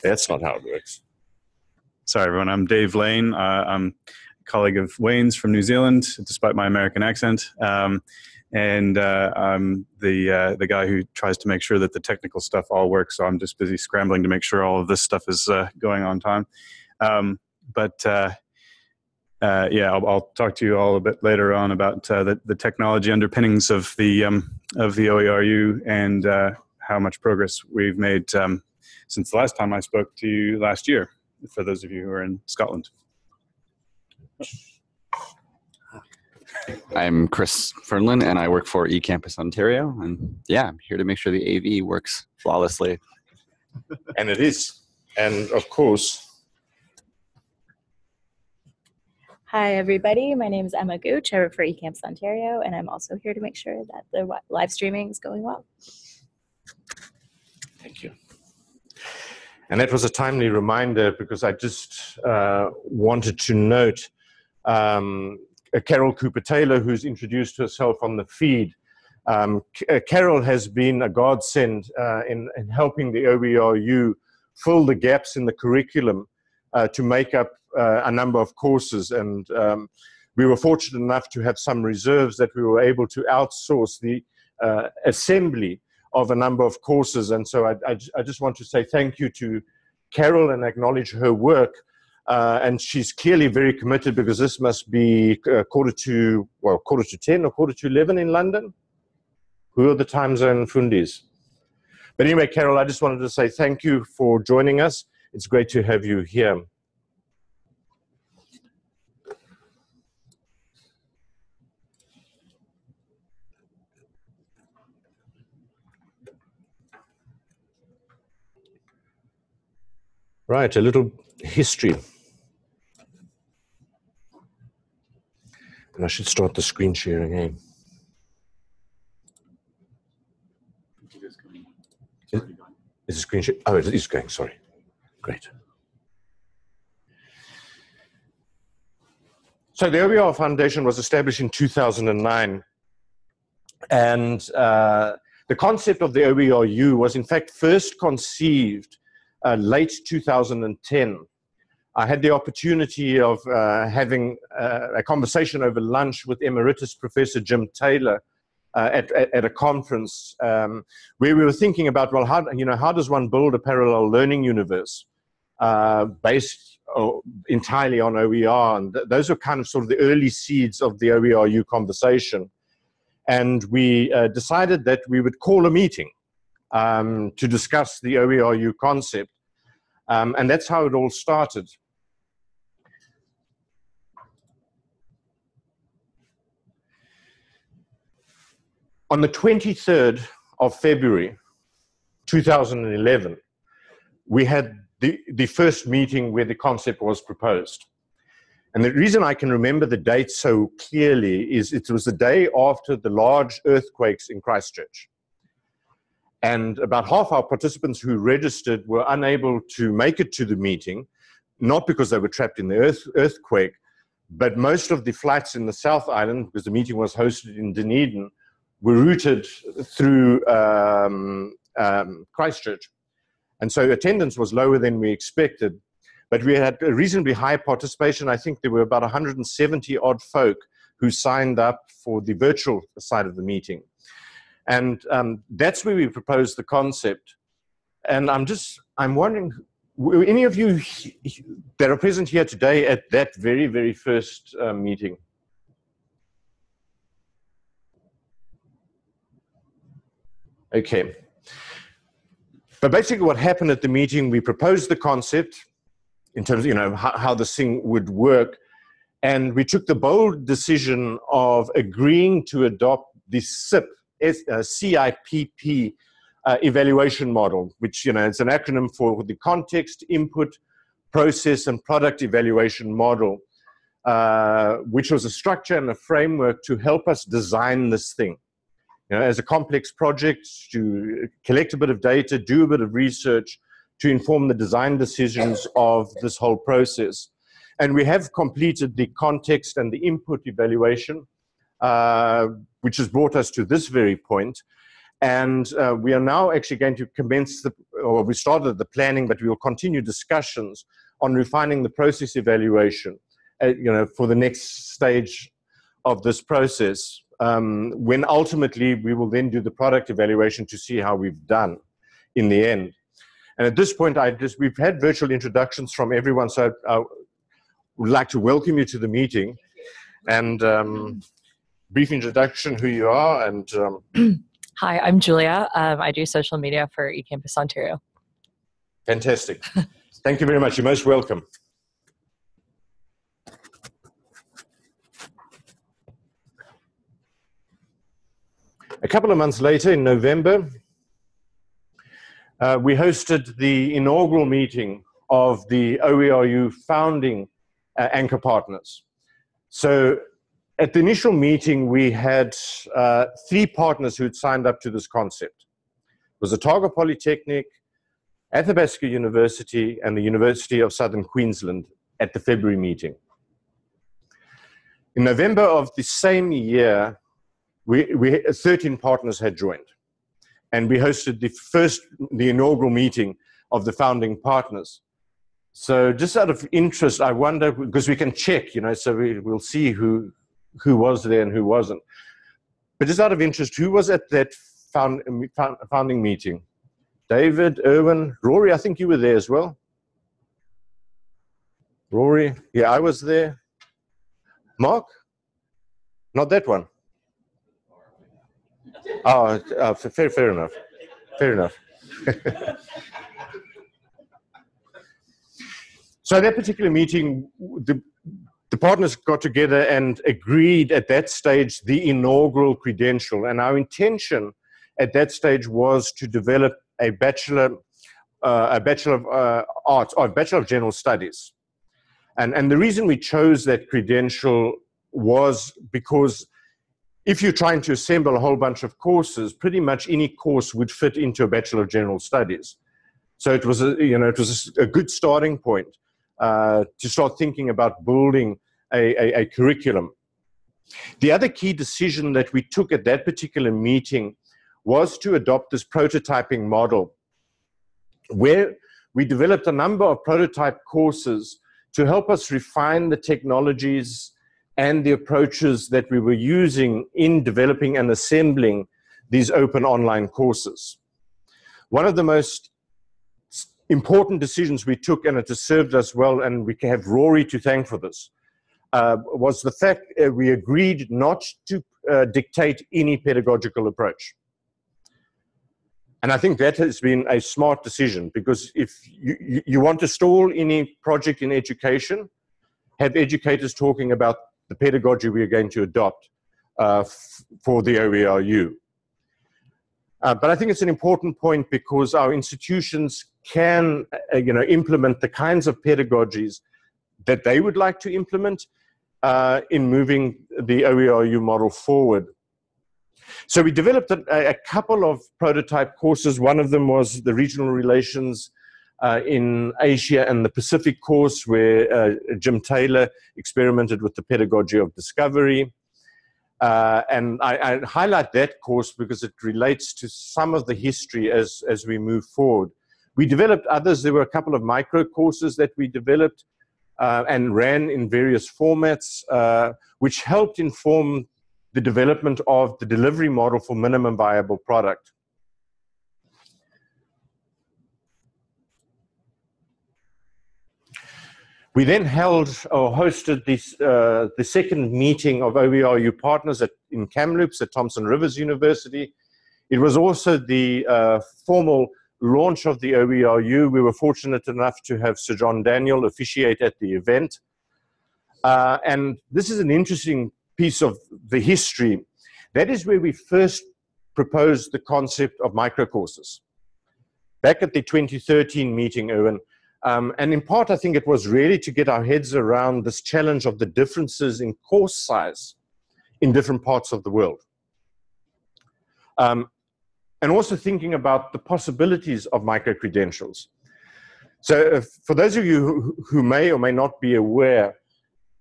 That's not how it works. Sorry, everyone. I'm Dave Lane. Uh, I'm a colleague of Wayne's from New Zealand, despite my American accent. Um, and uh, I'm the uh, the guy who tries to make sure that the technical stuff all works. So I'm just busy scrambling to make sure all of this stuff is uh, going on time. Um, but uh, uh, yeah, I'll, I'll, talk to you all a bit later on about uh, the, the technology underpinnings of the um, of the OERU and how much progress we've made um, since the last time I spoke to you last year. For those of you who are in Scotland. I'm Chris Fernlin, and I work for eCampus Ontario. And yeah, I'm here to make sure the AV works flawlessly. and it is. And of course, Hi, everybody. My name is Emma Gooch. I work for eCampus Ontario, and I'm also here to make sure that the live streaming is going well. Thank you. And that was a timely reminder because I just uh, wanted to note um, Carol Cooper Taylor, who's introduced herself on the feed. Um, uh, Carol has been a godsend uh, in, in helping the OERU fill the gaps in the curriculum uh, to make up uh, a number of courses. And um, we were fortunate enough to have some reserves that we were able to outsource the uh, assembly of a number of courses. And so I, I, I just want to say thank you to Carol and acknowledge her work. Uh, and she's clearly very committed because this must be uh, quarter to, well, quarter to 10 or quarter to 11 in London. Who are the time zone fundis? But anyway, Carol, I just wanted to say thank you for joining us. It's great to have you here. Right, a little history. And I should start the screen sharing, eh? Is, is the screen share? Oh, it is going, sorry. Great. So the OER Foundation was established in 2009. And uh, the concept of the OERU was in fact first conceived uh, late 2010. I had the opportunity of uh, having uh, a conversation over lunch with Emeritus Professor Jim Taylor uh, at, at, at, a conference um, where we were thinking about, well, how, you know, how does one build a parallel learning universe uh, based uh, entirely on OER? And th those were kind of sort of the early seeds of the OERU conversation. And we decided that we would call a meeting um, to discuss the OERU concept. Um, and that's how it all started. On the 23rd of February 2011, we had the, the first meeting where the concept was proposed. And the reason I can remember the date so clearly is it was the day after the large earthquakes in Christchurch. And about half our participants who registered were unable to make it to the meeting, not because they were trapped in the earth, earthquake, but most of the flights in the South Island, because the meeting was hosted in Dunedin, were routed through um, um, Christchurch. And so attendance was lower than we expected, but we had a reasonably high participation. I think there were about 170 odd folk who signed up for the virtual side of the meeting. And um, that's where we proposed the concept. And I'm just, I'm wondering, were any of you that are present here today at that very, very first uh, meeting? Okay. But basically what happened at the meeting, we proposed the concept in terms of, you know, how, how this thing would work. And we took the bold decision of agreeing to adopt the SIP CIPP uh, evaluation model, which you know it's an acronym for the context, input, process, and product evaluation model, uh, which was a structure and a framework to help us design this thing. You know, as a complex project, to collect a bit of data, do a bit of research, to inform the design decisions of this whole process. And we have completed the context and the input evaluation, uh, which has brought us to this very point. And uh, we are now actually going to commence the, or we started the planning, but we will continue discussions on refining the process evaluation, uh, you know, for the next stage of this process. Um, when ultimately we will then do the product evaluation to see how we've done in the end. And at this point, I just, we've had virtual introductions from everyone, so I would like to welcome you to the meeting and um, brief introduction who you are and um, Hi, I'm Julia. Um, I do social media for eCampus Ontario. Fantastic. Thank you very much. You're most welcome. A couple of months later, in November, uh, we hosted the inaugural meeting of the OERU founding uh, anchor partners. So at the initial meeting, we had uh, three partners who had signed up to this concept. It was Otago Polytechnic, Athabasca University, and the University of Southern Queensland at the February meeting. In November of the same year, we, we 13 partners had joined and we hosted the first, the inaugural meeting of the founding partners. So just out of interest, I wonder, because we can check, you know, so we, we'll see who, who was there and who wasn't. But just out of interest, who was at that found, founding meeting? David, Irwin, Rory, I think you were there as well. Rory, yeah, I was there. Mark? Not that one. Oh, uh, fair, fair enough. Fair enough. so at that particular meeting, the, the partners got together and agreed at that stage the inaugural credential. And our intention at that stage was to develop a bachelor, uh, a bachelor of uh, arts or a bachelor of general studies. And, and the reason we chose that credential was because if you're trying to assemble a whole bunch of courses, pretty much any course would fit into a Bachelor of General Studies. So it was a, you know, it was a good starting point uh, to start thinking about building a, a, a curriculum. The other key decision that we took at that particular meeting was to adopt this prototyping model where we developed a number of prototype courses to help us refine the technologies and the approaches that we were using in developing and assembling these open online courses. One of the most important decisions we took, and it has served us well, and we can have Rory to thank for this, uh, was the fact we agreed not to uh, dictate any pedagogical approach. And I think that has been a smart decision because if you, you want to stall any project in education, have educators talking about the pedagogy we are going to adopt uh, for the OERU. Uh, but I think it's an important point because our institutions can uh, you know, implement the kinds of pedagogies that they would like to implement uh, in moving the OERU model forward. So we developed a, a, couple of prototype courses. One of them was the regional relations uh, in Asia and the Pacific course where uh, Jim Taylor experimented with the pedagogy of discovery. Uh, and I, I, highlight that course because it relates to some of the history as, as we move forward. We developed others. There were a couple of micro courses that we developed uh, and ran in various formats, uh, which helped inform the development of the delivery model for minimum viable product. We then held or hosted this, uh, the second meeting of OERU partners at, in Kamloops at Thompson Rivers University. It was also the uh, formal launch of the OERU. We were fortunate enough to have Sir John Daniel officiate at the event. Uh, and this is an interesting piece of the history. That is where we first proposed the concept of microcourses. Back at the 2013 meeting, Owen, um, and in part, I think it was really to get our heads around this challenge of the differences in course size in different parts of the world. Um, and also thinking about the possibilities of micro-credentials. So for those of you who, who, may or may not be aware,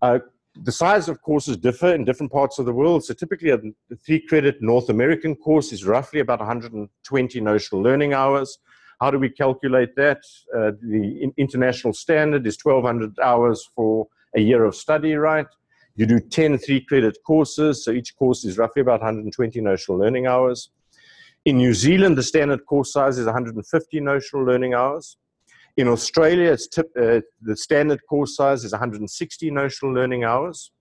uh, the size of courses differ in different parts of the world. So typically a three credit North American course is roughly about 120 notional learning hours. How do we calculate that? Uh, the international standard is 1200 hours for a year of study, right? You do 10 three credit courses, so each course is roughly about 120 notional learning hours. In New Zealand, the standard course size is 150 notional learning hours. In Australia, tip, uh, the standard course size is 160 notional learning hours.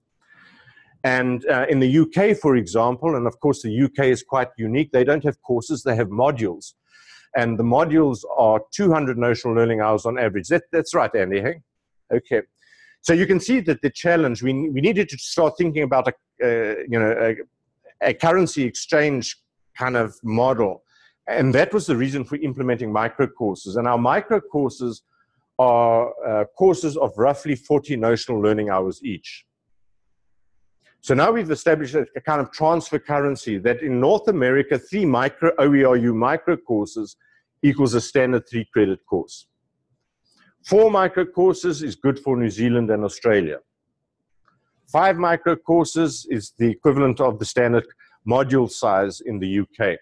And uh, in the UK, for example, and of course the UK is quite unique, they don't have courses, they have modules. And the modules are 200 notional learning hours on average. That, that's right, Andy, hey? Okay. So you can see that the challenge, we, we needed to start thinking about a, uh, you know, a, a currency exchange kind of model and that was the reason for implementing micro courses. And our micro courses are uh, courses of roughly 40 notional learning hours each. So now we've established a, kind of transfer currency that in North America, three micro OERU micro courses equals a standard three credit course. Four micro courses is good for New Zealand and Australia. Five micro courses is the equivalent of the standard module size in the UK.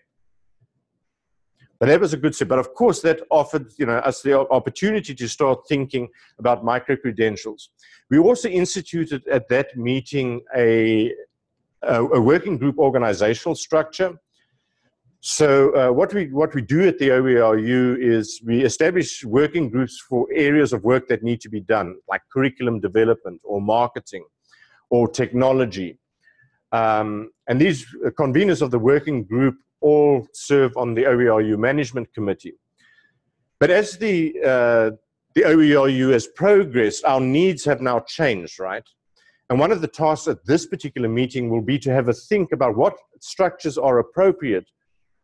But that was a good step. But of course, that offered you know, us the opportunity to start thinking about micro-credentials. We also instituted at that meeting a, a, a working group organizational structure. So uh, what, we, what we do at the OERU is we establish working groups for areas of work that need to be done, like curriculum development or marketing or technology. Um, and these conveners of the working group all serve on the OERU Management Committee. But as the, uh, the OERU has progressed, our needs have now changed, right? And one of the tasks at this particular meeting will be to have a think about what structures are appropriate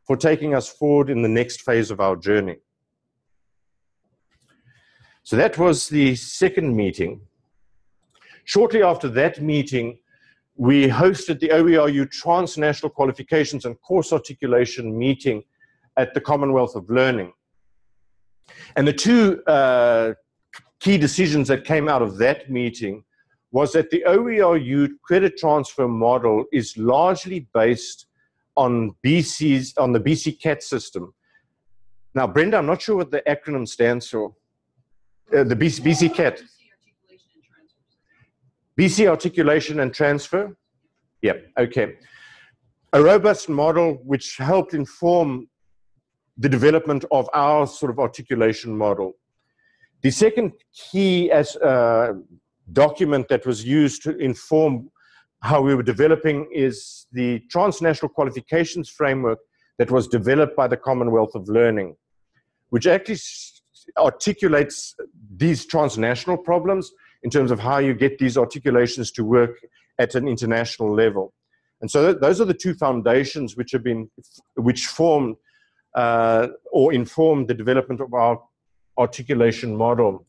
for taking us forward in the next phase of our journey. So that was the second meeting. Shortly after that meeting, we hosted the OERU Transnational Qualifications and Course Articulation meeting at the Commonwealth of Learning. And the two uh, key decisions that came out of that meeting was that the OERU credit transfer model is largely based on BC's, on the BC CAT system. Now, Brenda, I'm not sure what the acronym stands for. Uh, the BC, BC CAT. BC articulation and transfer? Yep, okay. A robust model which helped inform the development of our sort of articulation model. The second key as document that was used to inform how we were developing is the transnational qualifications framework that was developed by the Commonwealth of Learning, which actually articulates these transnational problems in terms of how you get these articulations to work at an international level. And so th those are the two foundations which have been, which formed uh, or informed the development of our articulation model.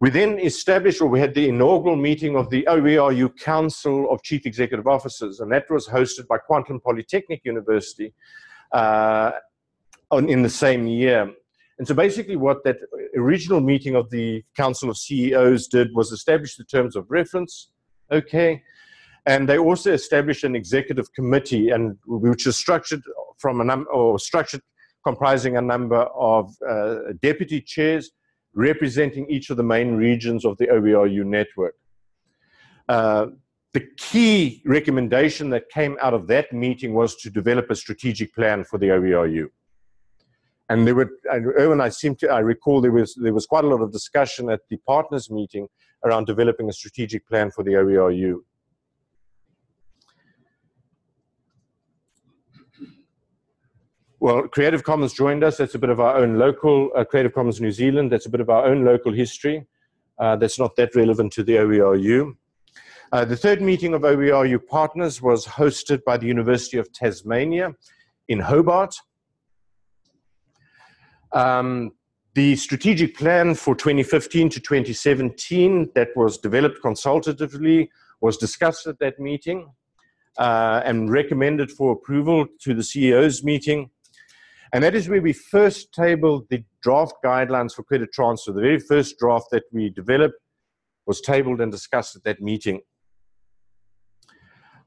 We then established, or we had the inaugural meeting of the OERU Council of Chief Executive Officers, and that was hosted by Kwantlen Polytechnic University uh, on, in the same year. And so basically what that original meeting of the Council of CEOs did was establish the terms of reference, okay, and they also established an executive committee and which is structured from a number or structured comprising a number of uh, deputy chairs representing each of the main regions of the OERU network. Uh, the key recommendation that came out of that meeting was to develop a strategic plan for the OERU and there were Irwin, I seem to I recall there was there was quite a lot of discussion at the partners meeting around developing a strategic plan for the OERU. Well, Creative Commons joined us. That's a bit of our own local uh, Creative Commons New Zealand. That's a bit of our own local history. Uh, that's not that relevant to the OERU. Uh, the third meeting of OERU partners was hosted by the University of Tasmania in Hobart. Um, the strategic plan for 2015 to 2017 that was developed consultatively was discussed at that meeting uh, and recommended for approval to the CEO's meeting. And that is where we first tabled the draft guidelines for credit transfer. The very first draft that we developed was tabled and discussed at that meeting.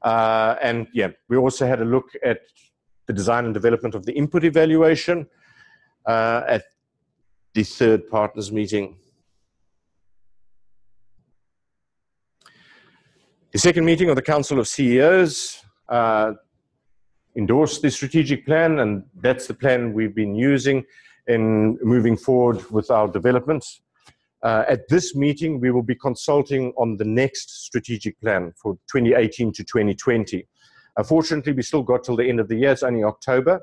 Uh, and yeah, we also had a look at the design and development of the input evaluation uh, at the third partners meeting. The second meeting of the Council of CEOs uh, endorsed the strategic plan, and that's the plan we've been using in moving forward with our developments. Uh, at this meeting, we will be consulting on the next strategic plan for 2018 to 2020. Unfortunately, we still got till the end of the year. It's only October.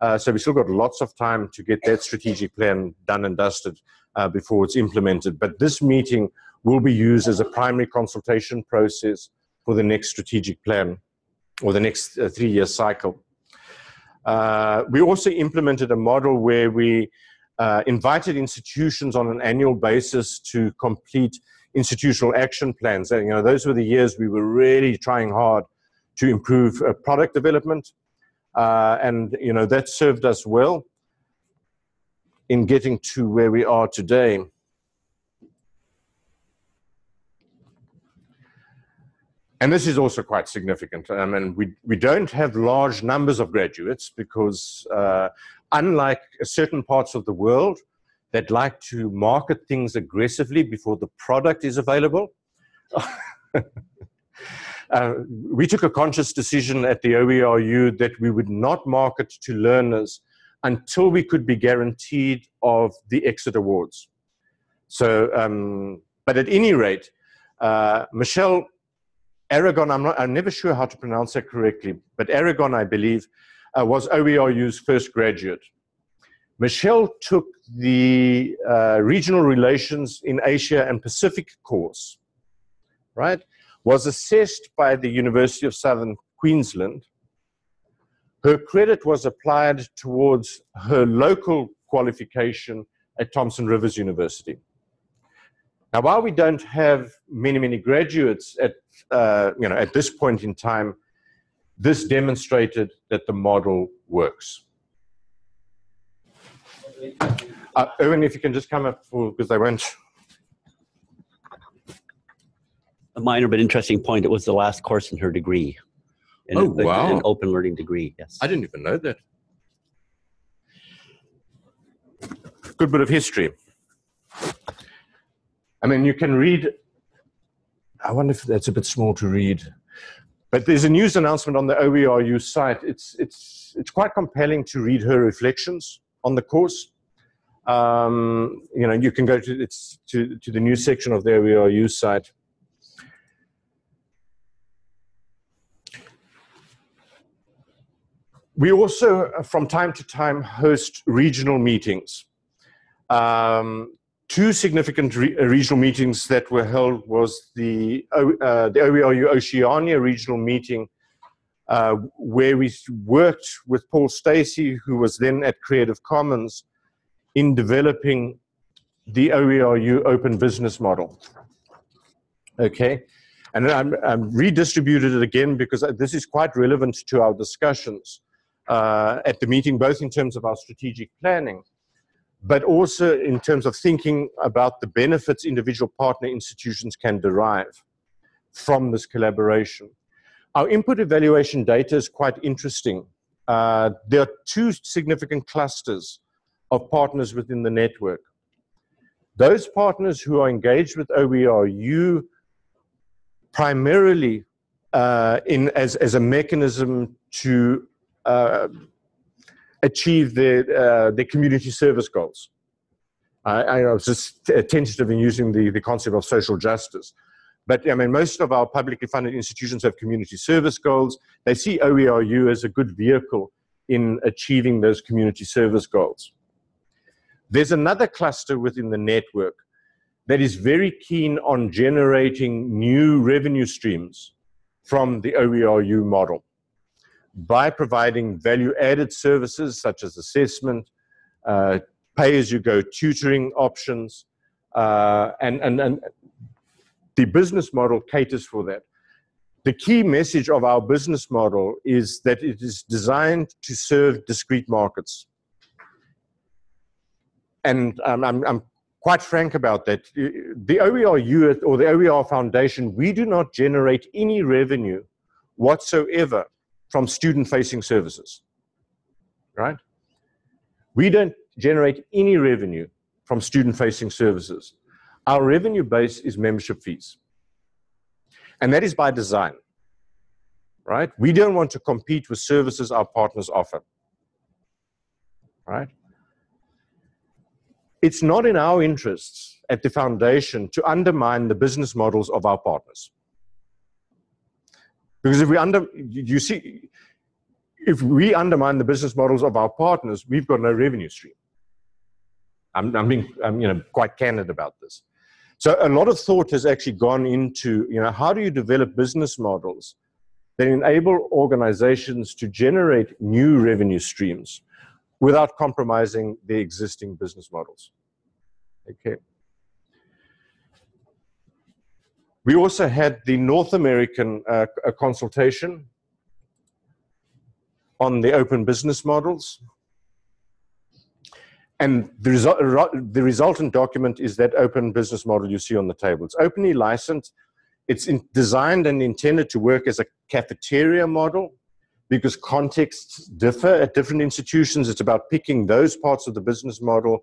Uh, so we still got lots of time to get that strategic plan done and dusted uh, before it's implemented. But this meeting will be used as a primary consultation process for the next strategic plan or the next uh, three-year cycle. Uh, we also implemented a model where we uh, invited institutions on an annual basis to complete institutional action plans. And, you know, those were the years we were really trying hard to improve product development. Uh, and, you know, that served us well in getting to where we are today. And this is also quite significant. I mean, we, we don't have large numbers of graduates because uh, unlike certain parts of the world that like to market things aggressively before the product is available, uh, we took a conscious decision at the OERU that we would not market to learners until we could be guaranteed of the exit awards. So, um, but at any rate, uh, Michelle Aragon, I'm, not, I'm never sure how to pronounce that correctly, but Aragon, I believe, uh, was OERU's first graduate. Michelle took the uh, regional relations in Asia and Pacific course, right? Was assessed by the University of Southern Queensland. Her credit was applied towards her local qualification at Thompson Rivers University. Now, while we don't have many, many graduates at, uh, you know, at this point in time, this demonstrated that the model works. Uh, if you can just come up because they won't. A minor but interesting point, it was the last course in her degree. In oh, a, wow. An open learning degree, yes. I didn't even know that. Good bit of history. I mean, you can read, I wonder if that's a bit small to read, but there's a news announcement on the OERU site. It's, it's, it's quite compelling to read her reflections on the course. Um, you know, you can go to, it's, to, to the news section of the OERU site. We also, uh, from time to time, host regional meetings. Um, two significant re uh, regional meetings that were held was the, uh, the OERU Oceania regional meeting uh, where we worked with Paul Stacey, who was then at Creative Commons, in developing the OERU open business model. Okay, and I'm, I'm redistributed it again because this is quite relevant to our discussions uh, at the meeting, both in terms of our strategic planning, but also in terms of thinking about the benefits individual partner institutions can derive from this collaboration. Our input evaluation data is quite interesting. Uh, there are two significant clusters of partners within the network. Those partners who are engaged with OERU primarily uh, in, as, as a mechanism to achieve the, uh, their community service goals. I, I was just tentative in using the, the concept of social justice. But I mean, most of our publicly funded institutions have community service goals. They see OERU as a good vehicle in achieving those community service goals. There's another cluster within the network that is very keen on generating new revenue streams from the OERU model by providing value added services such as assessment, uh, pay as you go tutoring options, uh, and, and, and the business model caters for that. The key message of our business model is that it is designed to serve discrete markets. And um, I'm, I'm quite frank about that. The OERU or the OER Foundation, we do not generate any revenue whatsoever from student-facing services, right? We don't generate any revenue from student-facing services. Our revenue base is membership fees. And that is by design, right? We don't want to compete with services our partners offer, right? It's not in our interests at the foundation to undermine the business models of our partners. Because if we under, you see, if we undermine the business models of our partners, we've got no revenue stream. I'm, I'm being, I'm, you know, quite candid about this. So a lot of thought has actually gone into, you know, how do you develop business models that enable organizations to generate new revenue streams without compromising the existing business models. Okay. We also had the North American uh, consultation on the open business models. And the, resu the resultant document is that open business model you see on the table. It's openly licensed. It's designed and intended to work as a cafeteria model because contexts differ at different institutions. It's about picking those parts of the business model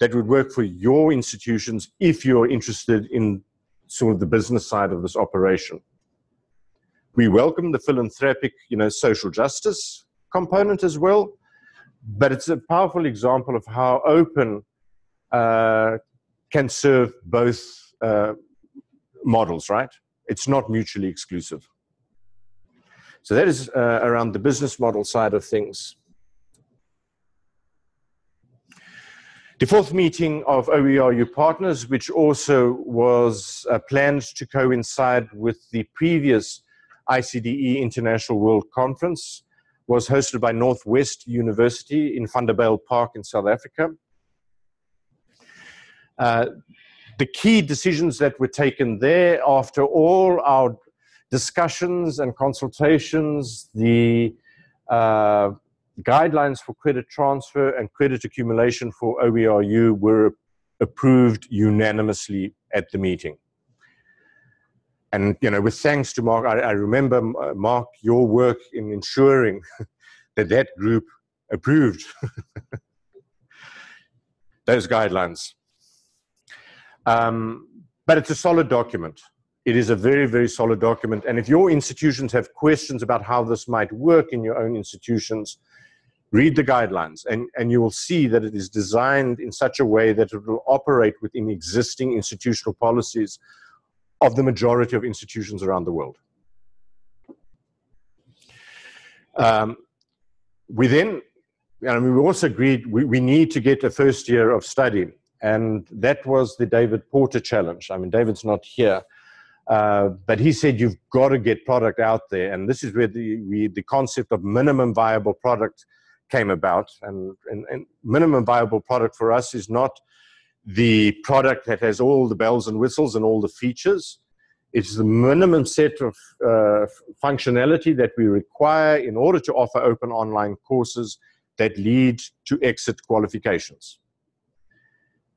that would work for your institutions if you're interested in sort of the business side of this operation. We welcome the philanthropic, you know, social justice component as well but it's a powerful example of how open uh, can serve both uh, models, right? It's not mutually exclusive. So that is uh, around the business model side of things. The fourth meeting of OERU partners, which also was uh, planned to coincide with the previous ICDE International World Conference, was hosted by Northwest University in Vanderbijlpark in South Africa. Uh, the key decisions that were taken there after all our discussions and consultations, the uh, guidelines for credit transfer and credit accumulation for OERU were approved unanimously at the meeting. And, you know, with thanks to Mark, I, I remember, uh, Mark, your work in ensuring that that group approved those guidelines. Um, but it's a solid document. It is a very, very solid document. And if your institutions have questions about how this might work in your own institutions, read the guidelines and, and you will see that it is designed in such a way that it will operate within existing institutional policies of the majority of institutions around the world. Um, we I mean, we also agreed we, we need to get a first year of study, and that was the David Porter challenge. I mean, David's not here, uh, but he said you've got to get product out there, and this is where the we, the concept of minimum viable product came about. And, and, and minimum viable product for us is not the product that has all the bells and whistles and all the features. It's the minimum set of uh, functionality that we require in order to offer open online courses that lead to exit qualifications.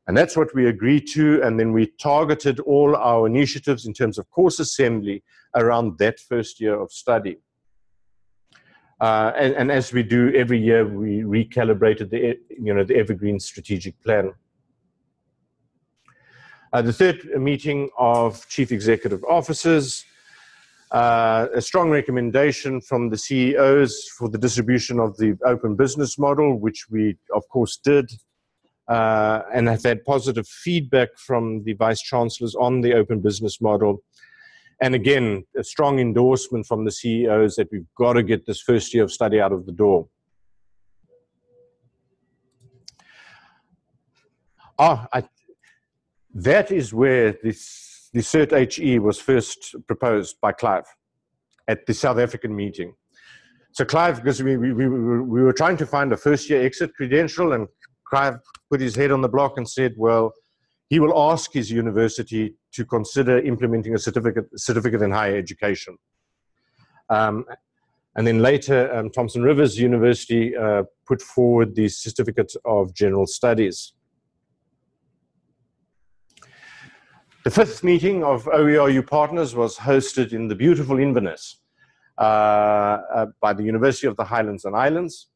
And that's what we agreed to, and then we targeted all our initiatives in terms of course assembly around that first year of study. Uh, and, and, as we do every year, we recalibrated the, you know, the Evergreen strategic plan. Uh, the third meeting of chief executive officers, uh, a strong recommendation from the CEOs for the distribution of the open business model, which we of course did, uh, and have had positive feedback from the vice chancellors on the open business model. And again, a strong endorsement from the CEOs that we've got to get this first year of study out of the door. Ah, I, that is where this, the CERT HE was first proposed by Clive at the South African meeting. So Clive, because we, we, we, we were trying to find a first year exit credential and Clive put his head on the block and said, well, he will ask his university to consider implementing a certificate, certificate in higher education. Um, and then later, um, Thompson Rivers University uh, put forward the Certificate of General Studies. The fifth meeting of OERU partners was hosted in the beautiful Inverness uh, uh, by the University of the Highlands and Islands.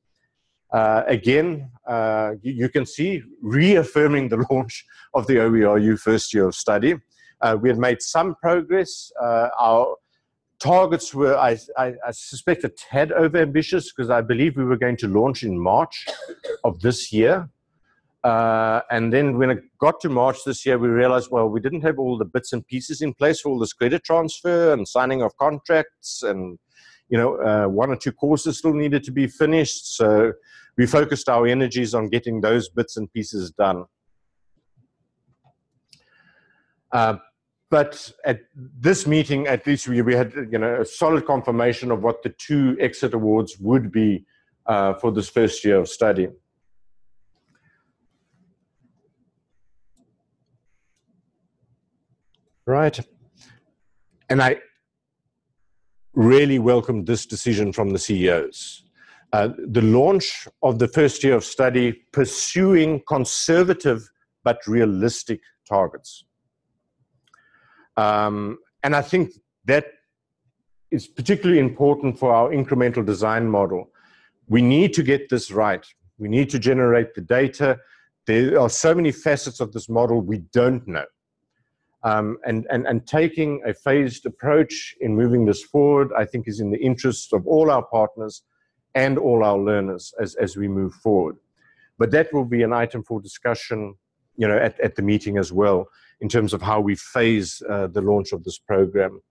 Uh, again, uh, you, you, can see reaffirming the launch of the OERU first year of study. Uh, we had made some progress. Uh, our targets were, I, I, I, suspect, a tad over ambitious because I believe we were going to launch in March of this year. Uh, and then when it got to March this year, we realized, well, we didn't have all the bits and pieces in place for all this credit transfer and signing of contracts and you know, uh, one or two courses still needed to be finished. So we focused our energies on getting those bits and pieces done. Uh, but at this meeting, at least we, we had you know, a solid confirmation of what the two exit awards would be uh, for this first year of study. Right. And I really welcomed this decision from the CEOs. Uh, the launch of the first year of study pursuing conservative but realistic targets. Um, and I think that is particularly important for our incremental design model. We need to get this right. We need to generate the data. There are so many facets of this model we don't know. Um, and, and, and taking a phased approach in moving this forward, I think is in the interest of all our partners and all our learners as, as we move forward. But that will be an item for discussion you know, at, at the meeting as well in terms of how we phase uh, the launch of this program.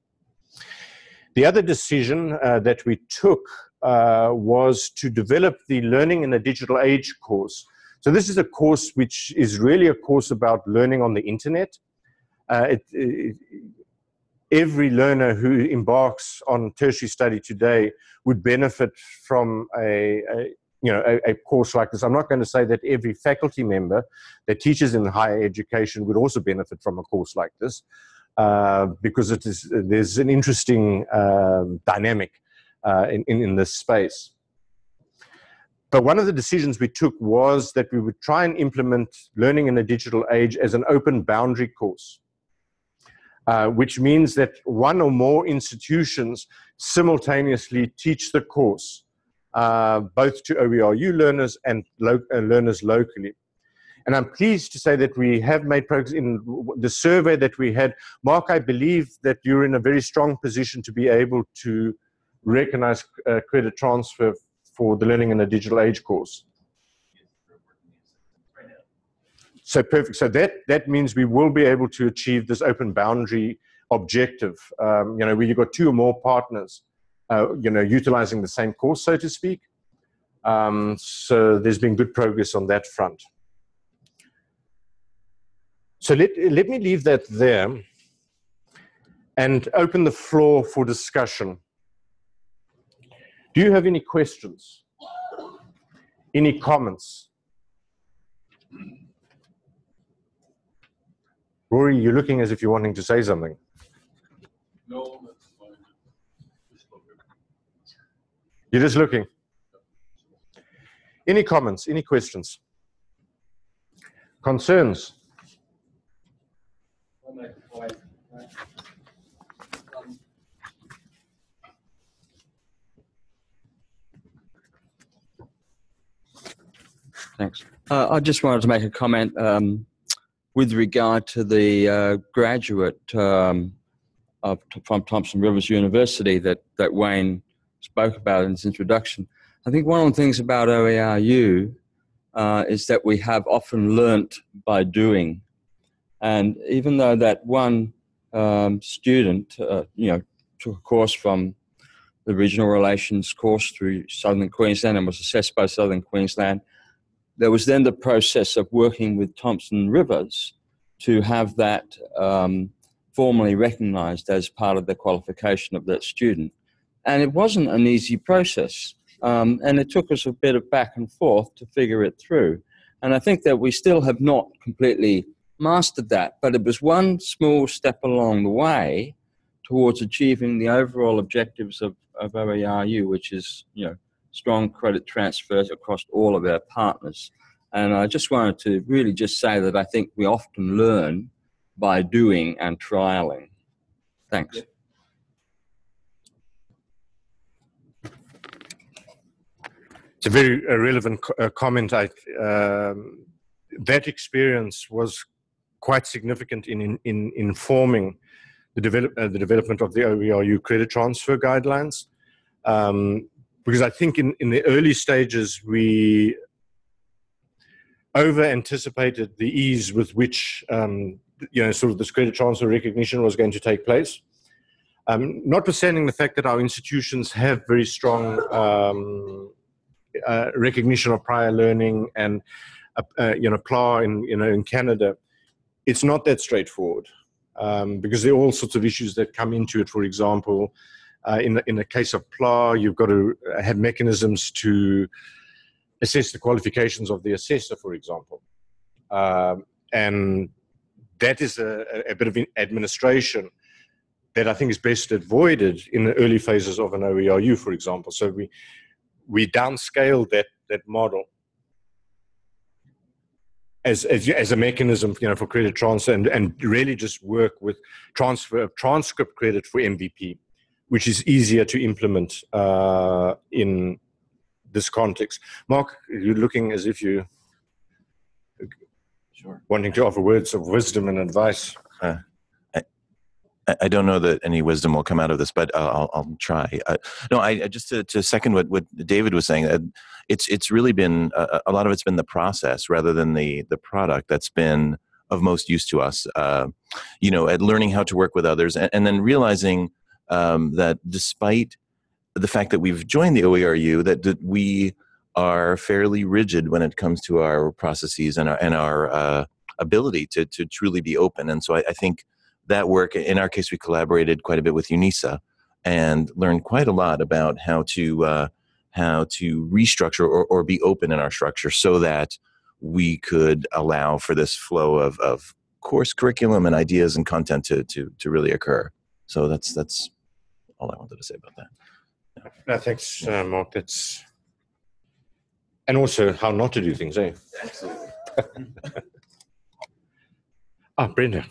The other decision uh, that we took uh, was to develop the Learning in a Digital Age course. So this is a course which is really a course about learning on the internet uh, it, it, every learner who embarks on tertiary study today would benefit from a, a you know, a, a, course like this. I'm not going to say that every faculty member that teaches in higher education would also benefit from a course like this, uh, because it is there's an interesting um, dynamic uh, in, in, in this space. But one of the decisions we took was that we would try and implement learning in a digital age as an open boundary course. Uh, which means that one or more institutions simultaneously teach the course, uh, both to OERU learners and lo uh, learners locally. And I'm pleased to say that we have made progress in the survey that we had. Mark, I believe that you're in a very strong position to be able to recognize uh, credit transfer for the Learning in a Digital Age course. So perfect. So that that means we will be able to achieve this open boundary objective. Um, you know, where you've got two or more partners, uh, you know, utilizing the same course, so to speak. Um, so there's been good progress on that front. So let, let me leave that there and open the floor for discussion. Do you have any questions? Any comments? Rory, you're looking as if you're wanting to say something. No, You're just looking. Any comments, any questions? Concerns? Thanks. Uh, I just wanted to make a comment. Um, with regard to the uh, graduate um, of, from Thompson Rivers University that, that Wayne spoke about in his introduction, I think one of the things about OERU uh, is that we have often learnt by doing. And even though that one um, student, uh, you know, took a course from the regional relations course through Southern Queensland and was assessed by Southern Queensland, there was then the process of working with Thompson Rivers to have that um, formally recognized as part of the qualification of that student. And it wasn't an easy process. Um, and it took us a bit of back and forth to figure it through. And I think that we still have not completely mastered that, but it was one small step along the way towards achieving the overall objectives of, of OERU, which is, you know, strong credit transfers across all of our partners. And I just wanted to really just say that I think we often learn by doing and trialing. Thanks. It's a very uh, relevant uh, comment. I, um, that experience was quite significant in, in, in informing the, develop, uh, the development of the OERU credit transfer guidelines. Um, because I think in, in the early stages, we over anticipated the ease with which um, you know sort of this credit transfer recognition was going to take place. Um, notwithstanding the fact that our institutions have very strong um, uh, recognition of prior learning and uh, uh, you know PLAR in you know in Canada, it's not that straightforward um, because there are all sorts of issues that come into it. For example, uh, in the in the case of PLAR, you've got to have mechanisms to assess the qualifications of the assessor, for example. Um, and that is a, a, bit of administration that I think is best avoided in the early phases of an OERU, for example. So we we downscaled that that model as, as, as a mechanism, you know, for credit transfer, and, and really just work with transfer of transcript credit for MVP, which is easier to implement uh, in this context. Mark, you're looking as if you sure. wanting to offer words of wisdom and advice. Uh, I, I don't know that any wisdom will come out of this, but uh, I'll, I'll try. Uh, no, I just to, to, second what, what David was saying. Uh, it's it's really been uh, a lot of it's been the process rather than the the product that's been of most use to us. Uh, you know, at learning how to work with others, and, and then realizing um, that despite the fact that we've joined the OERU, that, that we are fairly rigid when it comes to our processes and our, and our uh, ability to, to truly be open. And so I, I, think that work, in our case, we collaborated quite a bit with UNISA and learned quite a lot about how to, uh, how to restructure or, or be open in our structure so that we could allow for this flow of, of course curriculum and ideas and content to, to, to really occur. So that's, that's all I wanted to say about that. No, thanks, uh, Mark. That's and also how not to do things, eh? Absolutely. ah, Brenda.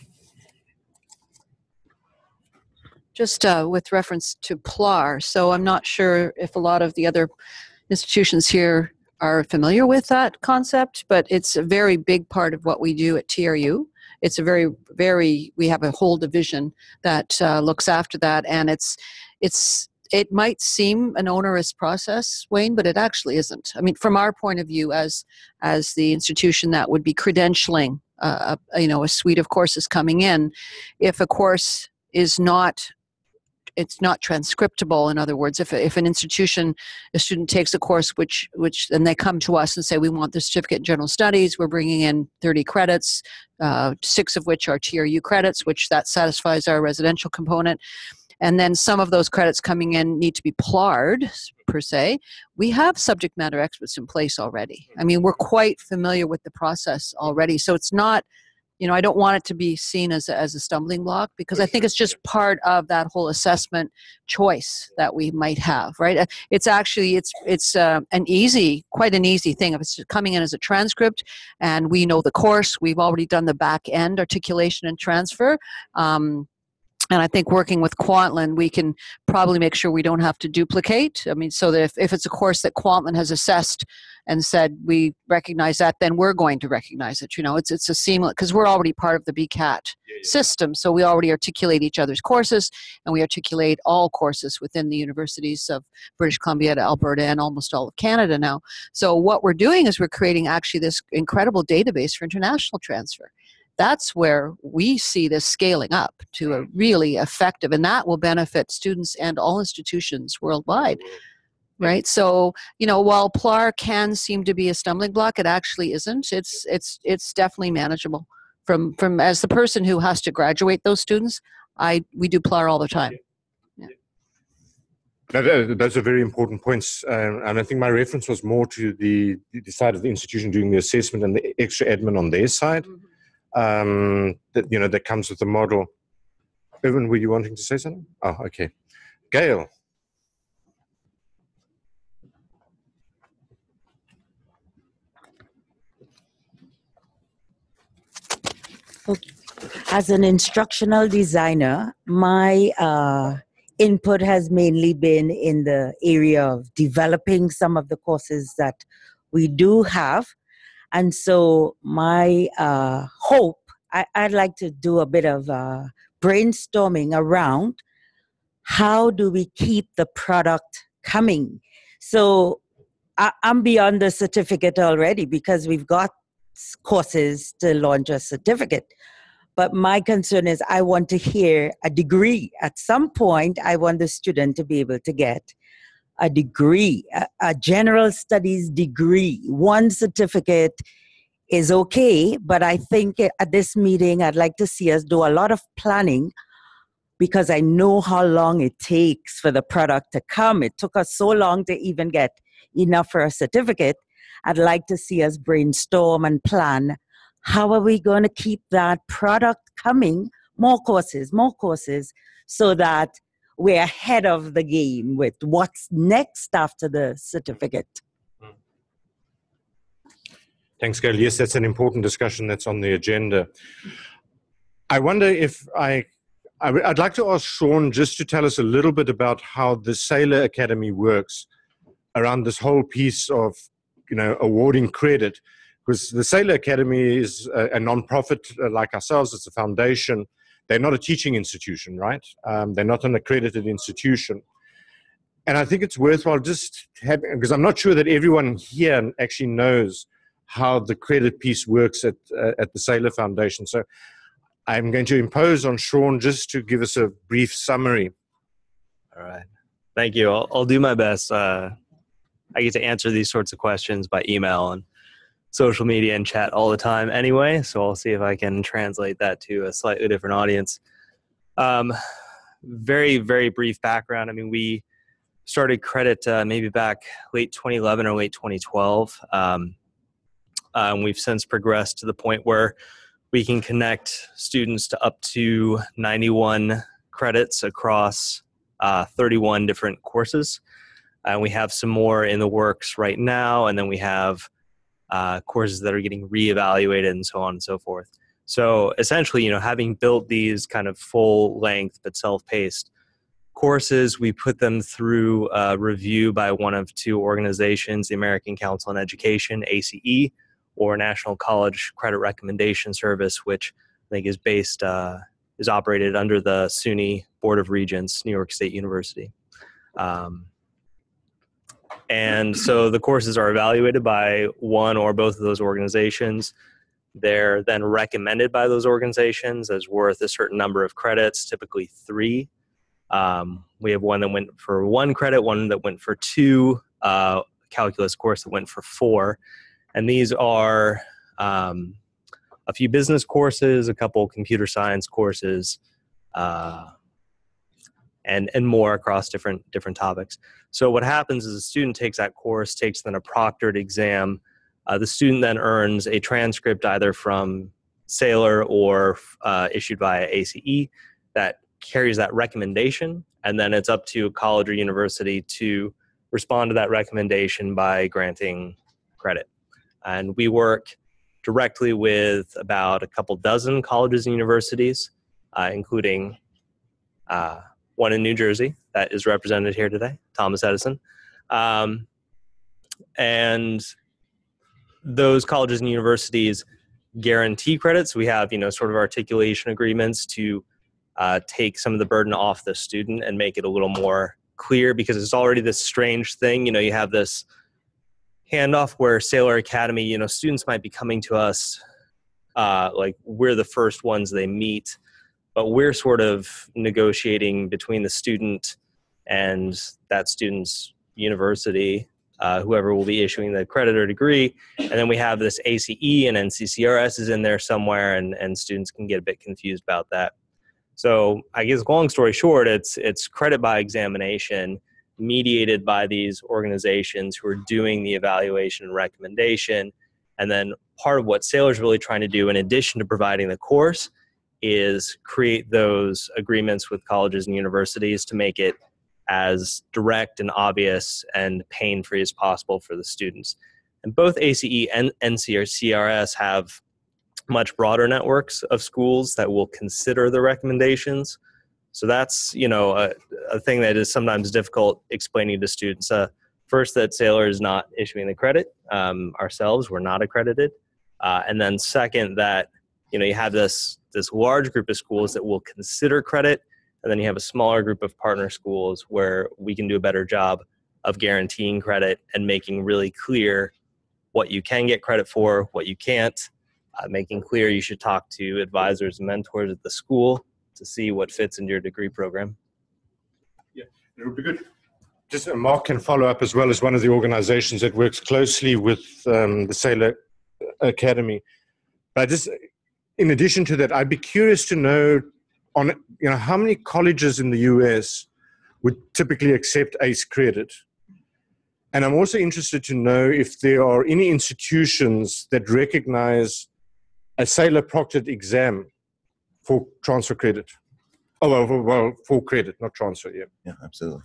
Just uh, with reference to PLAR, so I'm not sure if a lot of the other institutions here are familiar with that concept, but it's a very big part of what we do at TRU. It's a very, very. We have a whole division that uh, looks after that, and it's, it's it might seem an onerous process wayne but it actually isn't i mean from our point of view as as the institution that would be credentialing uh, a, you know a suite of courses coming in if a course is not it's not transcriptable in other words if, if an institution a student takes a course which which then they come to us and say we want the certificate in general studies we're bringing in 30 credits uh, six of which are tru credits which that satisfies our residential component and then some of those credits coming in need to be plarred per se. We have subject matter experts in place already. I mean, we're quite familiar with the process already. So it's not, you know, I don't want it to be seen as a, as a stumbling block because I think it's just part of that whole assessment choice that we might have, right? Uh, it's actually it's it's uh, an easy, quite an easy thing. If it's coming in as a transcript, and we know the course, we've already done the back end articulation and transfer. Um, and I think working with Kwantlen, we can probably make sure we don't have to duplicate. I mean, so that if, if it's a course that Kwantlen has assessed and said we recognize that, then we're going to recognize it. You know, it's it's a seamless because we're already part of the BCAT yeah, yeah. system, so we already articulate each other's courses, and we articulate all courses within the universities of British Columbia to Alberta and almost all of Canada now. So what we're doing is we're creating actually this incredible database for international transfer that's where we see this scaling up to a really effective and that will benefit students and all institutions worldwide right? So you know while plar can seem to be a stumbling block it actually isn't. It's it's it's definitely manageable. From from as the person who has to graduate those students, I we do PLAR all the time. That, uh, those are very important points, um, and I think my reference was more to the, the side of the institution doing the assessment and the extra admin on their side. Um, that you know that comes with the model. Evan, were you wanting to say something? Oh, okay. Gail. As an instructional designer, my uh, input has mainly been in the area of developing some of the courses that we do have. And so, my uh, hope, I, would like to do a bit of uh, brainstorming around how do we keep the product coming. So, I, I'm beyond the certificate already because we've got courses to launch a certificate. But my concern is I want to hear a degree. At some point, I want the student to be able to get a degree, a, a general studies degree. One certificate is okay, but I think at this meeting, I'd like to see us do a lot of planning because I know how long it takes for the product to come. It took us so long to even get enough for a certificate. I'd like to see us brainstorm and plan how are we going to keep that product coming? More courses, more courses, so that we're ahead of the game with what's next after the certificate. Thanks, Gail. Yes, that's an important discussion that's on the agenda. I wonder if I, I would like to ask Sean just to tell us a little bit about how the Saylor Academy works around this whole piece of, you know, awarding credit because the Saylor Academy is a, a non-profit uh, like ourselves. It's a foundation. They're not a teaching institution, right? Um, they're not an accredited institution. And I think it's worthwhile just having, because I'm not sure that everyone here actually knows how the credit piece works at, uh, at the Saylor Foundation. So I'm going to impose on Sean just to give us a brief summary. All right. Thank you. I'll, I'll do my best. Uh, I get to answer these sorts of questions by email and social media and chat all the time anyway, so I'll see if I can translate that to a slightly different audience. Um, very, very brief background. I mean, we started credit uh, maybe back late 2011 or late 2012. Um, uh, and we've since progressed to the point where we can connect students to up to 91 credits across uh, 31 different courses. And we have some more in the works right now, and then we have uh, courses that are getting reevaluated and so on and so forth. So essentially, you know, having built these kind of full length but self-paced courses, we put them through a review by one of two organizations, the American Council on Education, ACE, or National College Credit Recommendation Service, which I think is based, uh, is operated under the SUNY Board of Regents, New York State University. Um, and so the courses are evaluated by one or both of those organizations. They're then recommended by those organizations as worth a certain number of credits, typically three. Um, we have one that went for one credit, one that went for two, uh, calculus course that went for four. And these are um, a few business courses, a couple computer science courses, uh, and and more across different different topics. So what happens is a student takes that course, takes then a proctored exam. Uh, the student then earns a transcript either from Saylor or uh, issued by ACE that carries that recommendation, and then it's up to a college or university to respond to that recommendation by granting credit. And we work directly with about a couple dozen colleges and universities, uh, including uh, one in New Jersey that is represented here today, Thomas Edison. Um, and those colleges and universities guarantee credits. We have, you know, sort of articulation agreements to uh, take some of the burden off the student and make it a little more clear because it's already this strange thing. You know, you have this handoff where Saylor Academy, you know, students might be coming to us uh, like we're the first ones they meet but we're sort of negotiating between the student and that student's university uh, whoever will be issuing the credit or degree. And then we have this ACE and NCCRS is in there somewhere, and, and students can get a bit confused about that. So I guess long story short, it's it's credit by examination mediated by these organizations who are doing the evaluation and recommendation. And then part of what Saylor's really trying to do, in addition to providing the course, is create those agreements with colleges and universities to make it as direct and obvious and pain free as possible for the students. And both ACE and NCRS have much broader networks of schools that will consider the recommendations. So that's you know a, a thing that is sometimes difficult explaining to students. Uh, first, that Saylor is not issuing the credit um, ourselves; we're not accredited. Uh, and then second, that you know you have this this large group of schools that will consider credit, and then you have a smaller group of partner schools where we can do a better job of guaranteeing credit and making really clear what you can get credit for, what you can't, uh, making clear you should talk to advisors and mentors at the school to see what fits into your degree program. Yeah, it would be good. Just uh, Mark can follow up as well as one of the organizations that works closely with um, the Saylor Academy. But just in addition to that, I'd be curious to know on you know how many colleges in the US would typically accept ACE credit. And I'm also interested to know if there are any institutions that recognize a Saylor proctored exam for transfer credit. Oh, well, well, full credit, not transfer, yeah. Yeah, absolutely.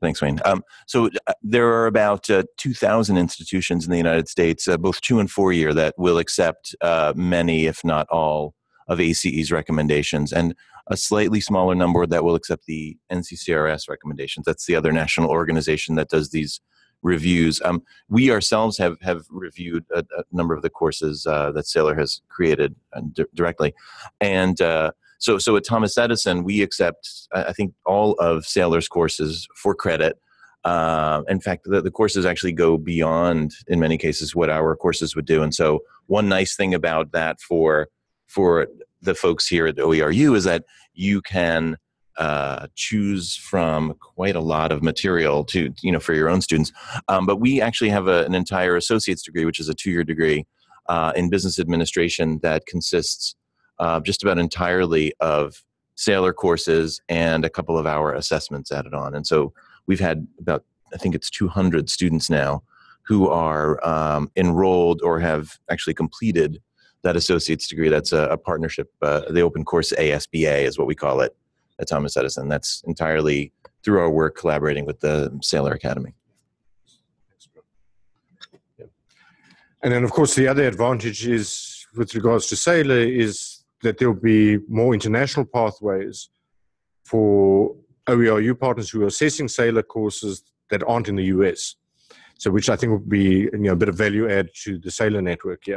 Thanks, Wayne. Um, so uh, there are about uh, 2,000 institutions in the United States, uh, both two and four year, that will accept uh, many, if not all, of ACE's recommendations, and a slightly smaller number that will accept the NCCRS recommendations. That's the other national organization that does these reviews. Um, we ourselves have have reviewed a, a number of the courses uh, that Saylor has created uh, directly, and so so at Thomas Edison we accept I think all of Saylor's courses for credit. Uh, in fact, the, the courses actually go beyond, in many cases, what our courses would do. And so, one nice thing about that for for the folks here at OERU is that you can uh, choose from quite a lot of material to you know for your own students. Um, but we actually have a, an entire associate's degree, which is a two-year degree uh, in business administration that consists uh, just about entirely of Saylor courses and a couple of our assessments added on. And so we've had about I think it's 200 students now who are um, enrolled or have actually completed that associate's degree. That's a, a partnership. Uh, the Open Course ASBA is what we call it at Thomas Edison. That's entirely through our work collaborating with the Saylor Academy. And then, of course, the other advantage is with regards to Saylor is that there will be more international pathways for OERU partners who are assessing Saylor courses that aren't in the US. So, which I think would be you know a bit of value add to the Saylor network. Yeah.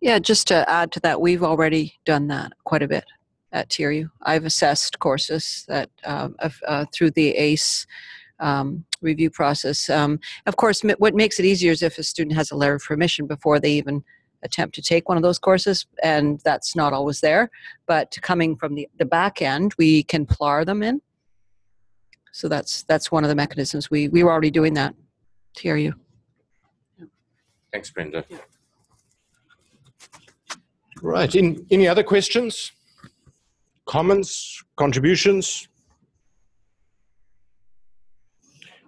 Yeah, just to add to that, we've already done that quite a bit at TRU. I've assessed courses that uh, uh, through the ACE um, review process. Um, of course, what makes it easier is if a student has a letter of permission before they even attempt to take one of those courses, and that's not always there. But coming from the, the back end, we can PLAR them in. So that's that's one of the mechanisms. We we were already doing that. TRU. Thanks, Brenda. Right. In, any other questions? Comments? Contributions?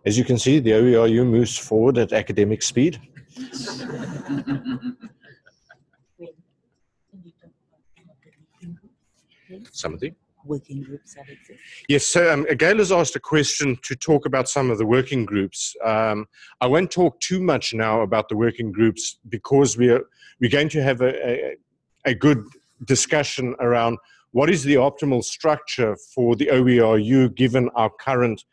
As you can see, the OERU moves forward at academic speed. Somebody? Working groups that exist. Yes, so um, Gail has asked a question to talk about some of the working groups. Um, I won't talk too much now about the working groups because we're, we're going to have a, a, a good discussion around what is the optimal structure for the OERU given our current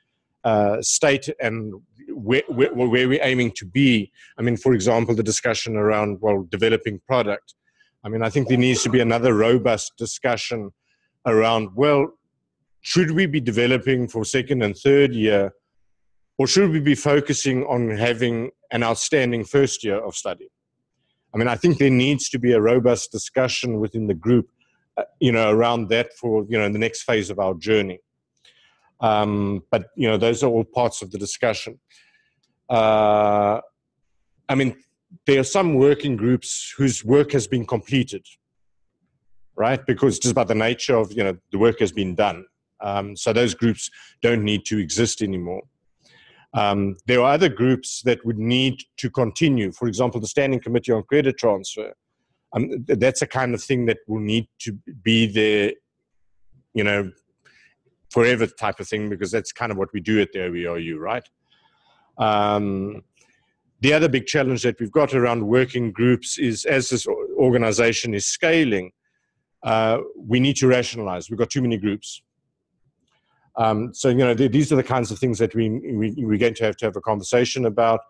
uh, state and where, where, where, we're aiming to be. I mean, for example, the discussion around, well, developing product. I mean, I think there needs to be another robust discussion around, well, should we be developing for second and third year, or should we be focusing on having an outstanding first year of study? I mean, I think there needs to be a robust discussion within the group, uh, you know, around that for, you know, the next phase of our journey. Um, but, you know, those are all parts of the discussion. uh, I mean, there are some working groups whose work has been completed, right? Because just by the nature of, you know, the work has been done. Um, so those groups don't need to exist anymore. Um, there are other groups that would need to continue. For example, the Standing Committee on Credit Transfer. Um, that's a kind of thing that will need to be there, you know, forever type of thing, because that's kind of what we do at the OERU, right? Um, the other big challenge that we've got around working groups is as this organization is scaling, uh, we need to rationalize. We've got too many groups. Um, so, you know, th these are the kinds of things that we, we, we're going to have to have a conversation about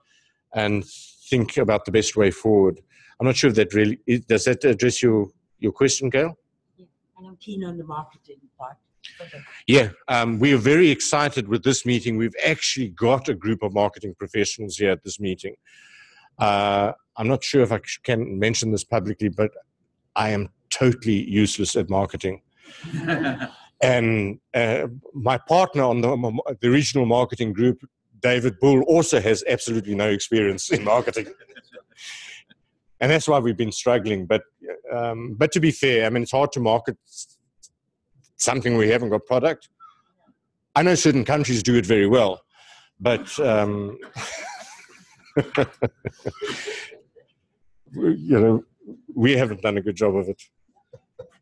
and think about the best way forward. I'm not sure if that really, does that address your, your question, Gail? Yeah, and I'm keen on the marketing part. Okay. Yeah, um, we are very excited with this meeting. We've actually got a group of marketing professionals here at this meeting. Uh, I'm not sure if I can mention this publicly, but I am totally useless at marketing. and uh, my partner on the, the regional marketing group, David Bull, also has absolutely no experience in marketing. and that's why we've been struggling. But, um, but to be fair, I mean, it's hard to market something we haven't got product. I know certain countries do it very well, but um, you know, we haven't done a good job of it.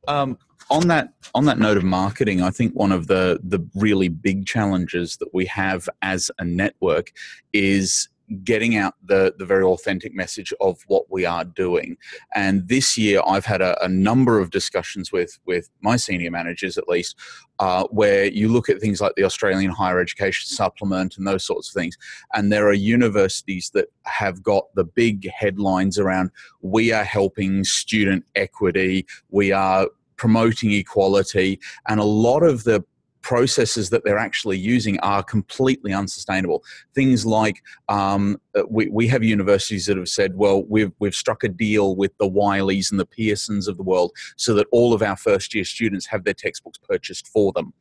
Um, on that on that note of marketing, I think one of the the really big challenges that we have as a network is getting out the the very authentic message of what we are doing. And this year, I've had a, a number of discussions with with my senior managers, at least, uh, where you look at things like the Australian Higher Education Supplement and those sorts of things, and there are universities that have got the big headlines around "We are helping student equity," "We are." promoting equality and a lot of the processes that they're actually using are completely unsustainable. Things like um, uh, we, we have universities that have said, well, we've, we've struck a deal with the Wileys and the Pearsons of the world so that all of our first year students have their textbooks purchased for them.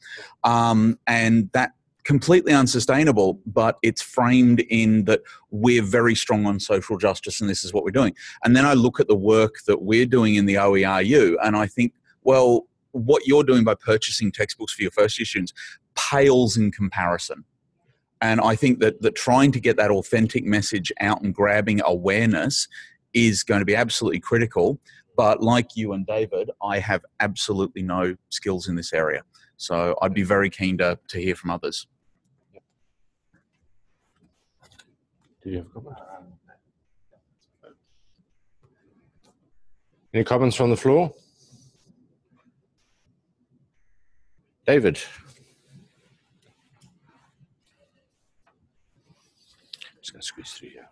Um, and that completely unsustainable, but it's framed in that we're very strong on social justice and this is what we're doing. And then I look at the work that we're doing in the OERU and I think, well, what you're doing by purchasing textbooks for your first year students pales in comparison. And I think that, that trying to get that authentic message out and grabbing awareness is going to be absolutely critical. But like you and David, I have absolutely no skills in this area. So I'd be very keen to, to hear from others. Do you have? Any comments from the floor? David. Just gonna squeeze through here.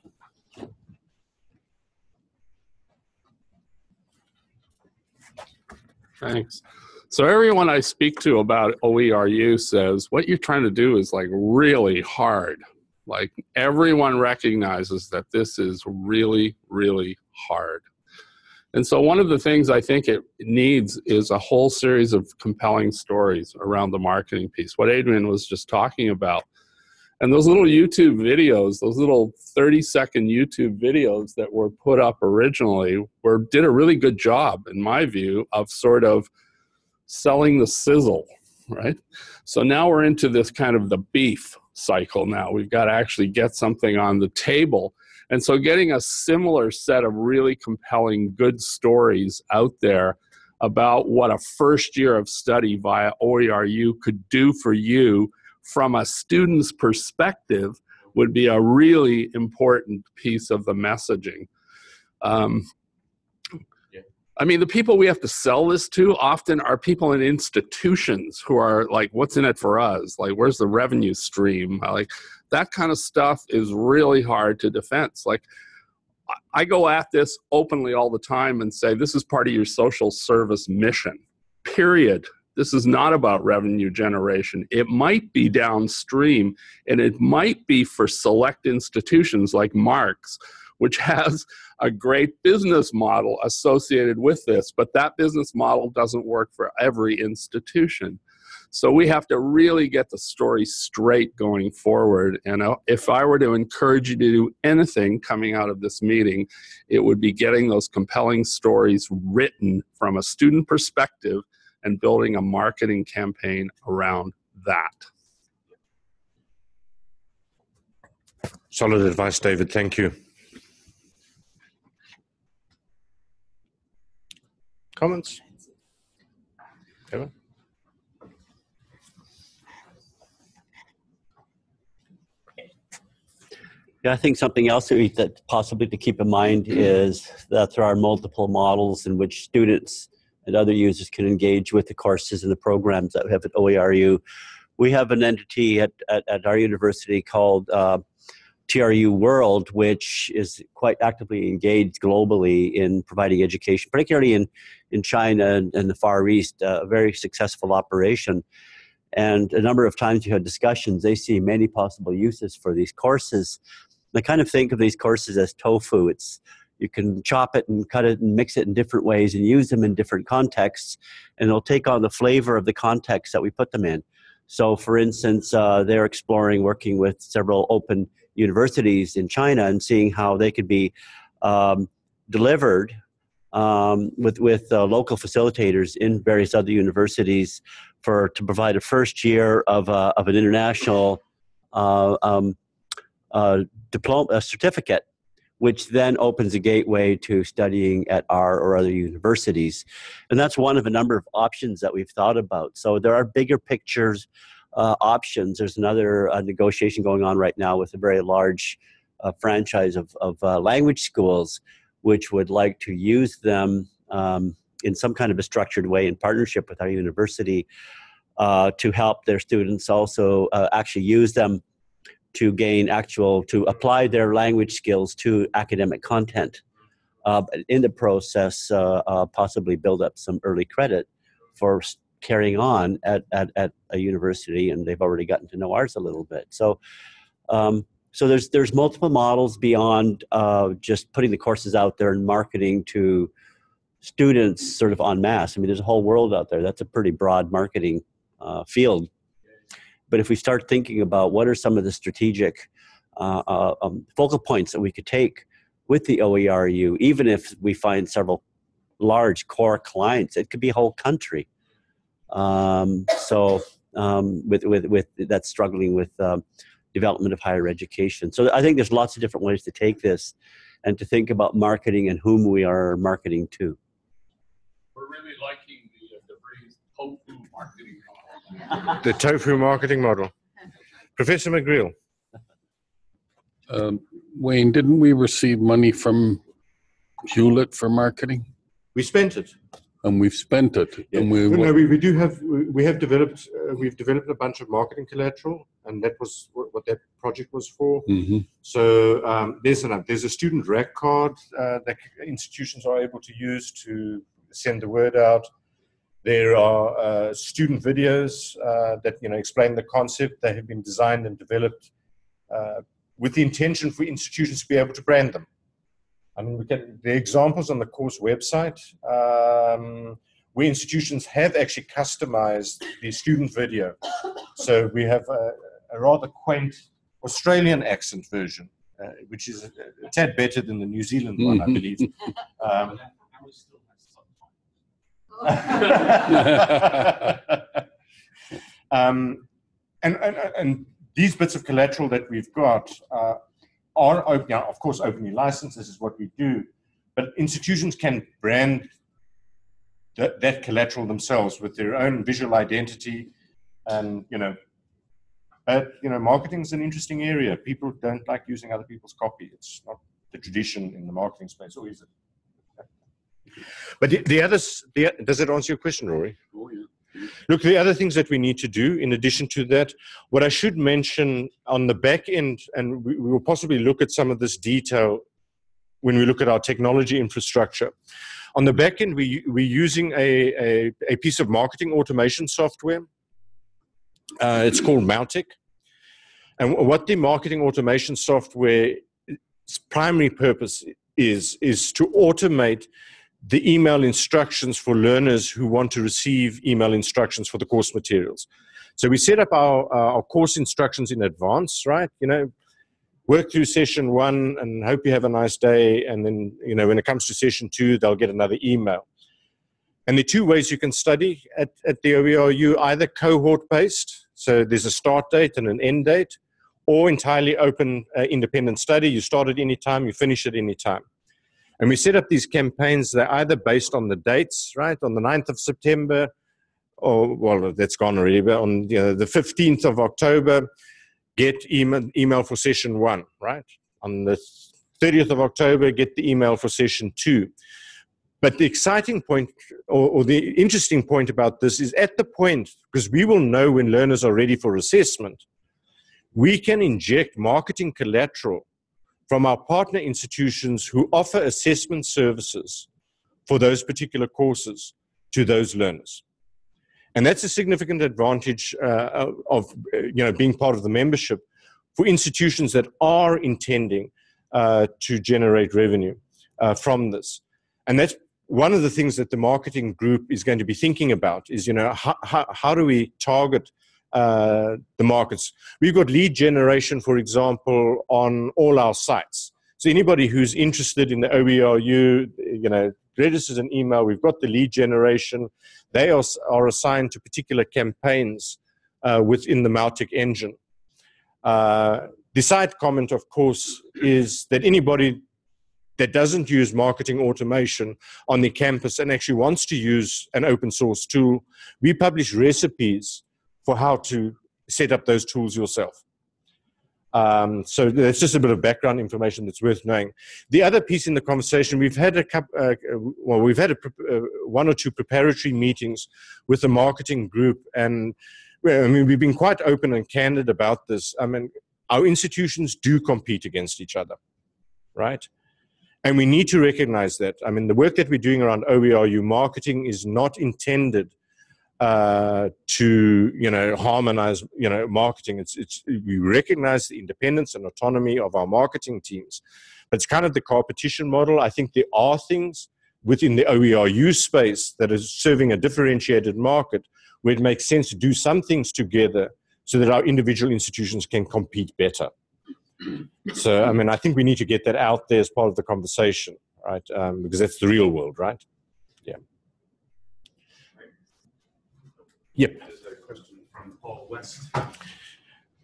Thanks. So everyone I speak to about OERU says what you're trying to do is like really hard. Like everyone recognizes that this is really, really hard. And so one of the things I think it needs is a whole series of compelling stories around the marketing piece, what Adrian was just talking about. And those little YouTube videos, those little 30 second YouTube videos that were put up originally were did a really good job, in my view, of sort of selling the sizzle, right? So now we're into this kind of the beef cycle now. We've got to actually get something on the table and so getting a similar set of really compelling good stories out there about what a first year of study via OERU could do for you from a student's perspective would be a really important piece of the messaging. Um, I mean, the people we have to sell this to often are people in institutions who are like, what's in it for us? Like, where's the revenue stream? Like, that kind of stuff is really hard to defense. Like, I go at this openly all the time and say, this is part of your social service mission, period. This is not about revenue generation. It might be downstream, and it might be for select institutions like Marks, which has a great business model associated with this, but that business model doesn't work for every institution. So we have to really get the story straight going forward. And uh, if I were to encourage you to do anything coming out of this meeting, it would be getting those compelling stories written from a student perspective and building a marketing campaign around that. Solid advice, David. Thank you. Comments? Kevin? Yeah, I think something else that, possibly to keep in mind is that there are multiple models in which students and other users can engage with the courses and the programs that we have at OERU. We have an entity at, at, at our university called uh, TRU World, which is quite actively engaged globally in providing education, particularly in, in China and, and the Far East, uh, a very successful operation. And a number of times you had discussions, they see many possible uses for these courses. I kind of think of these courses as tofu. It's you can chop it and cut it and mix it in different ways and use them in different contexts, and it'll take on the flavor of the context that we put them in. So, for instance, uh, they're exploring working with several open universities in China and seeing how they could be um, delivered um, with with uh, local facilitators in various other universities for to provide a first year of uh, of an international uh, um, uh, diploma certificate which then opens a gateway to studying at our or other universities. And that's one of a number of options that we've thought about. So there are bigger pictures uh, options. There's another uh, negotiation going on right now with a very large uh, franchise of, of uh, language schools, which would like to use them um, in some kind of a structured way in partnership with our university uh, to help their students also uh, actually use them to gain actual, to apply their language skills to academic content. In the process, possibly build up some early credit for carrying on at, at, at a university, and they've already gotten to know ours a little bit. So, um, so there's there's multiple models beyond uh, just putting the courses out there and marketing to students sort of en masse. I mean, there's a whole world out there. That's a pretty broad marketing uh, field but if we start thinking about what are some of the strategic uh, uh, um, focal points that we could take with the OERU, even if we find several large core clients, it could be a whole country. Um, so um, with, with, with that's struggling with um, development of higher education. So I think there's lots of different ways to take this and to think about marketing and whom we are marketing to. We're really liking the, uh, the phrase tofu marketing model. the tofu marketing model. Professor McGreal. Um, Wayne, didn't we receive money from Hewlett for marketing? We spent it. And we've spent it. Yeah. And we, no, we, we do have we have developed uh, we've developed a bunch of marketing collateral, and that was what, that project was for. Mhm. So um, there's an there's a student rec card uh, that institutions are able to use to send the word out. There are uh, student videos uh, that you know explain the concept. They have been designed and developed uh, with the intention for institutions to be able to brand them. I mean, we can the examples on the course website um, where institutions have actually customized the student video. So we have a, a rather quaint Australian accent version, uh, which is a, a tad better than the New Zealand one, I believe. Um, um, and, and, and these bits of collateral that we've got uh, are open, now, of course, openly licensed. This is what we do. But institutions can brand that, that collateral themselves with their own visual identity. And, you know, but, you know, marketing is an interesting area. People don't like using other people's copy. It's not the tradition in the marketing space, or is it? But the, the others, the, does it answer your question, Rory? Look, the other things that we need to do in addition to that, what I should mention on the back end, and we, will possibly look at some of this detail when we look at our technology infrastructure. On the back end, we, we're using a, a, a piece of marketing automation software. Uh, it's called Mautic. And what the marketing automation software's primary purpose is, is to automate the email instructions for learners who want to receive email instructions for the course materials. So we set up our, uh, our course instructions in advance, right? You know, work through session one and hope you have a nice day. And then, you know, when it comes to session two, they'll get another email. And are two ways you can study at, at the OERU, either cohort-based, so there's a start date and an end date, or entirely open uh, independent study. You start at any time, you finish at any time. And we set up these campaigns, they're either based on the dates, right, on the 9th of September, or, well, that's gone already, but on you know, the 15th of October, get email, email for session one, right? On the 30th of October, get the email for session two. But the exciting point or, or, the interesting point about this is at the point, because we will know when learners are ready for assessment, we can inject marketing collateral from our partner institutions who offer assessment services for those particular courses to those learners. And that's a significant advantage uh, of you know, being part of the membership for institutions that are intending uh, to generate revenue uh, from this. And that's one of the things that the marketing group is going to be thinking about is, you know, how, how, how do we target uh, the markets? We've got lead generation, for example, on all our sites. So anybody who's interested in the OERU, you know, registers an email. We've got the lead generation. They are, are assigned to particular campaigns uh, within the Mautic engine. Uh, the side comment, of course, is that anybody that doesn't use marketing automation on the campus and actually wants to use an open source tool, we publish recipes for how to set up those tools yourself. Um, so that's just a bit of background information that's worth knowing. The other piece in the conversation, we've had a couple, uh, well, we've had a, uh, one or two preparatory meetings with the marketing group, and well, I mean, we've been quite open and candid about this. I mean, our institutions do compete against each other, right? And we need to recognize that. I mean, the work that we're doing around OERU marketing is not intended uh, to, you know, harmonize, you know, marketing. It's, it's, we recognize the independence and autonomy of our marketing teams. But it's kind of the competition model. I think there are things within the OERU space that is serving a differentiated market where it makes sense to do some things together so that our individual institutions can compete better. So, I mean, I think we need to get that out there as part of the conversation, right? Um, because that's the real world, right? Yeah. Yep. There's a question from Paul West.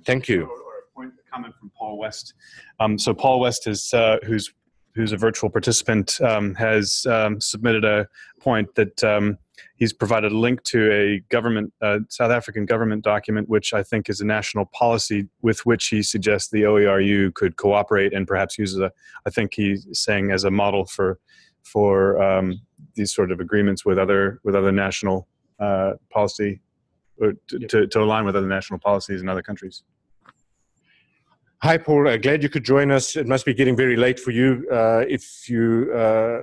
Thank you. Or, or a point, a comment from Paul West. Um, so Paul West is uh, who's who's a virtual participant um, has um, submitted a point that um, he's provided a link to a government, uh, South African government document, which I think is a national policy with which he suggests the OERU could cooperate and perhaps use a, I think he's saying as a model for, for um, these sort of agreements with other, with other national uh, policy, or to, to, to align with other national policies in other countries. Hi, Paul. Uh, glad you could join us. It must be getting very late for you uh, if you uh,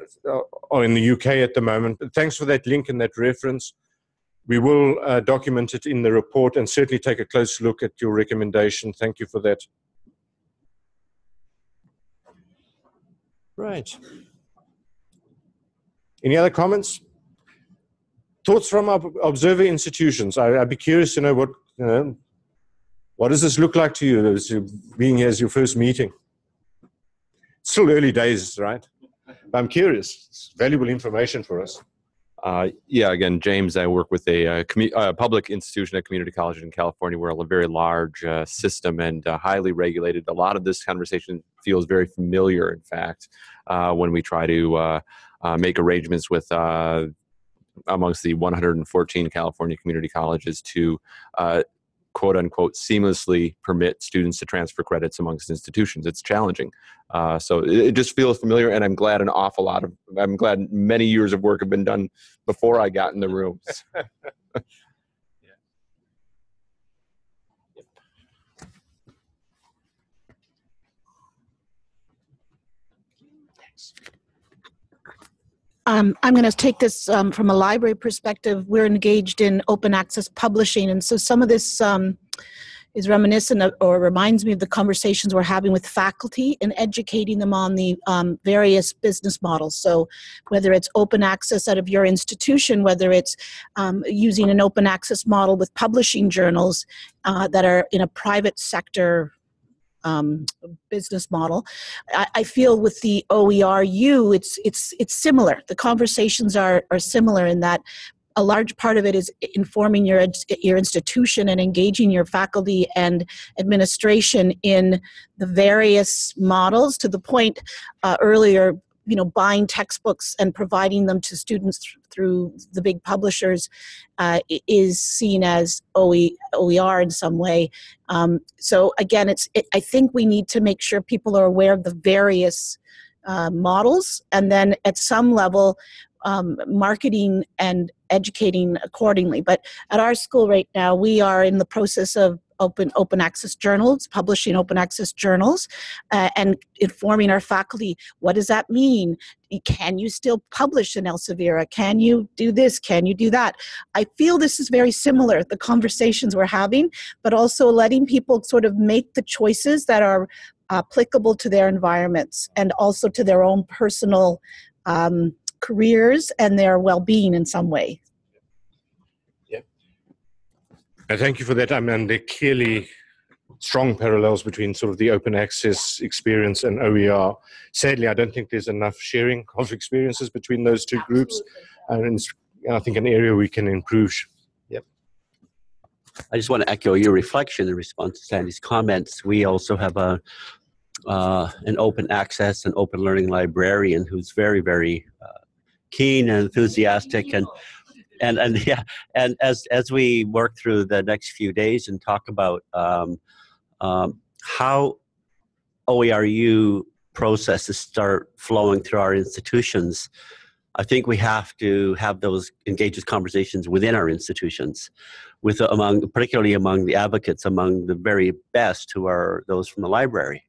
are in the UK at the moment. But thanks for that link and that reference. We will uh, document it in the report and certainly take a close look at your recommendation. Thank you for that. Right. Any other comments? Thoughts from our observer institutions? I, would be curious to know what you know, what does this look like to you as you being here as your first meeting? It's Still early days, right? But I'm curious. It's valuable information for us. Uh, yeah, again, James, I work with a, a uh, public institution at community college in California. We're a very large uh, system and uh, highly regulated. A lot of this conversation feels very familiar, in fact, uh, when we try to uh, make arrangements with amongst the 114 California community colleges to quote unquote seamlessly permit students to transfer credits amongst institutions. It's challenging. Uh, so it, it, just feels familiar, and I'm glad an awful lot of, I'm glad many years of work have been done before I got in the rooms. Um, I'm going to take this um, from a library perspective. We're engaged in open access publishing, and so some of this um, is reminiscent of, or reminds me of the conversations we're having with faculty and educating them on the um, various business models. So whether it's open access out of your institution, whether it's um, using an open access model with publishing journals uh, that are in a private sector um, business model. I, I, feel with the OERU, it's it's it's similar. The conversations are are similar in that a large part of it is informing your your institution and engaging your faculty and administration in the various models to the point uh, earlier you know buying textbooks and providing them to students th through the big publishers uh, is seen as OE, OER in some way. Um, so again, it's it, I think we need to make sure people are aware of the various uh, models, and then at some level, um, marketing and educating accordingly. But at our school right now, we are in the process of open open access journals, publishing open access journals, uh, and informing our faculty what does that mean? Can you still publish in Elsevier? Can you do this? Can you do that? I feel this is very similar, the conversations we're having, but also letting people sort of make the choices that are applicable to their environments and also to their own personal um, careers and their well-being in some way. Uh, thank you for that. I mean, there are clearly strong parallels between sort of the open access experience and OER. Sadly, I don't think there's enough sharing of experiences between those two groups. And I think an area we can improve. Yep. I just want to echo your reflection in response to Sandy's comments. We also have a uh, an open access and open learning librarian who's very, very uh, keen and enthusiastic and and and yeah, and as as we work through the next few days and talk about um, um, how OERU processes start flowing through our institutions, I think we have to have those engaged conversations within our institutions, with among particularly among the advocates, among the very best who are those from the library,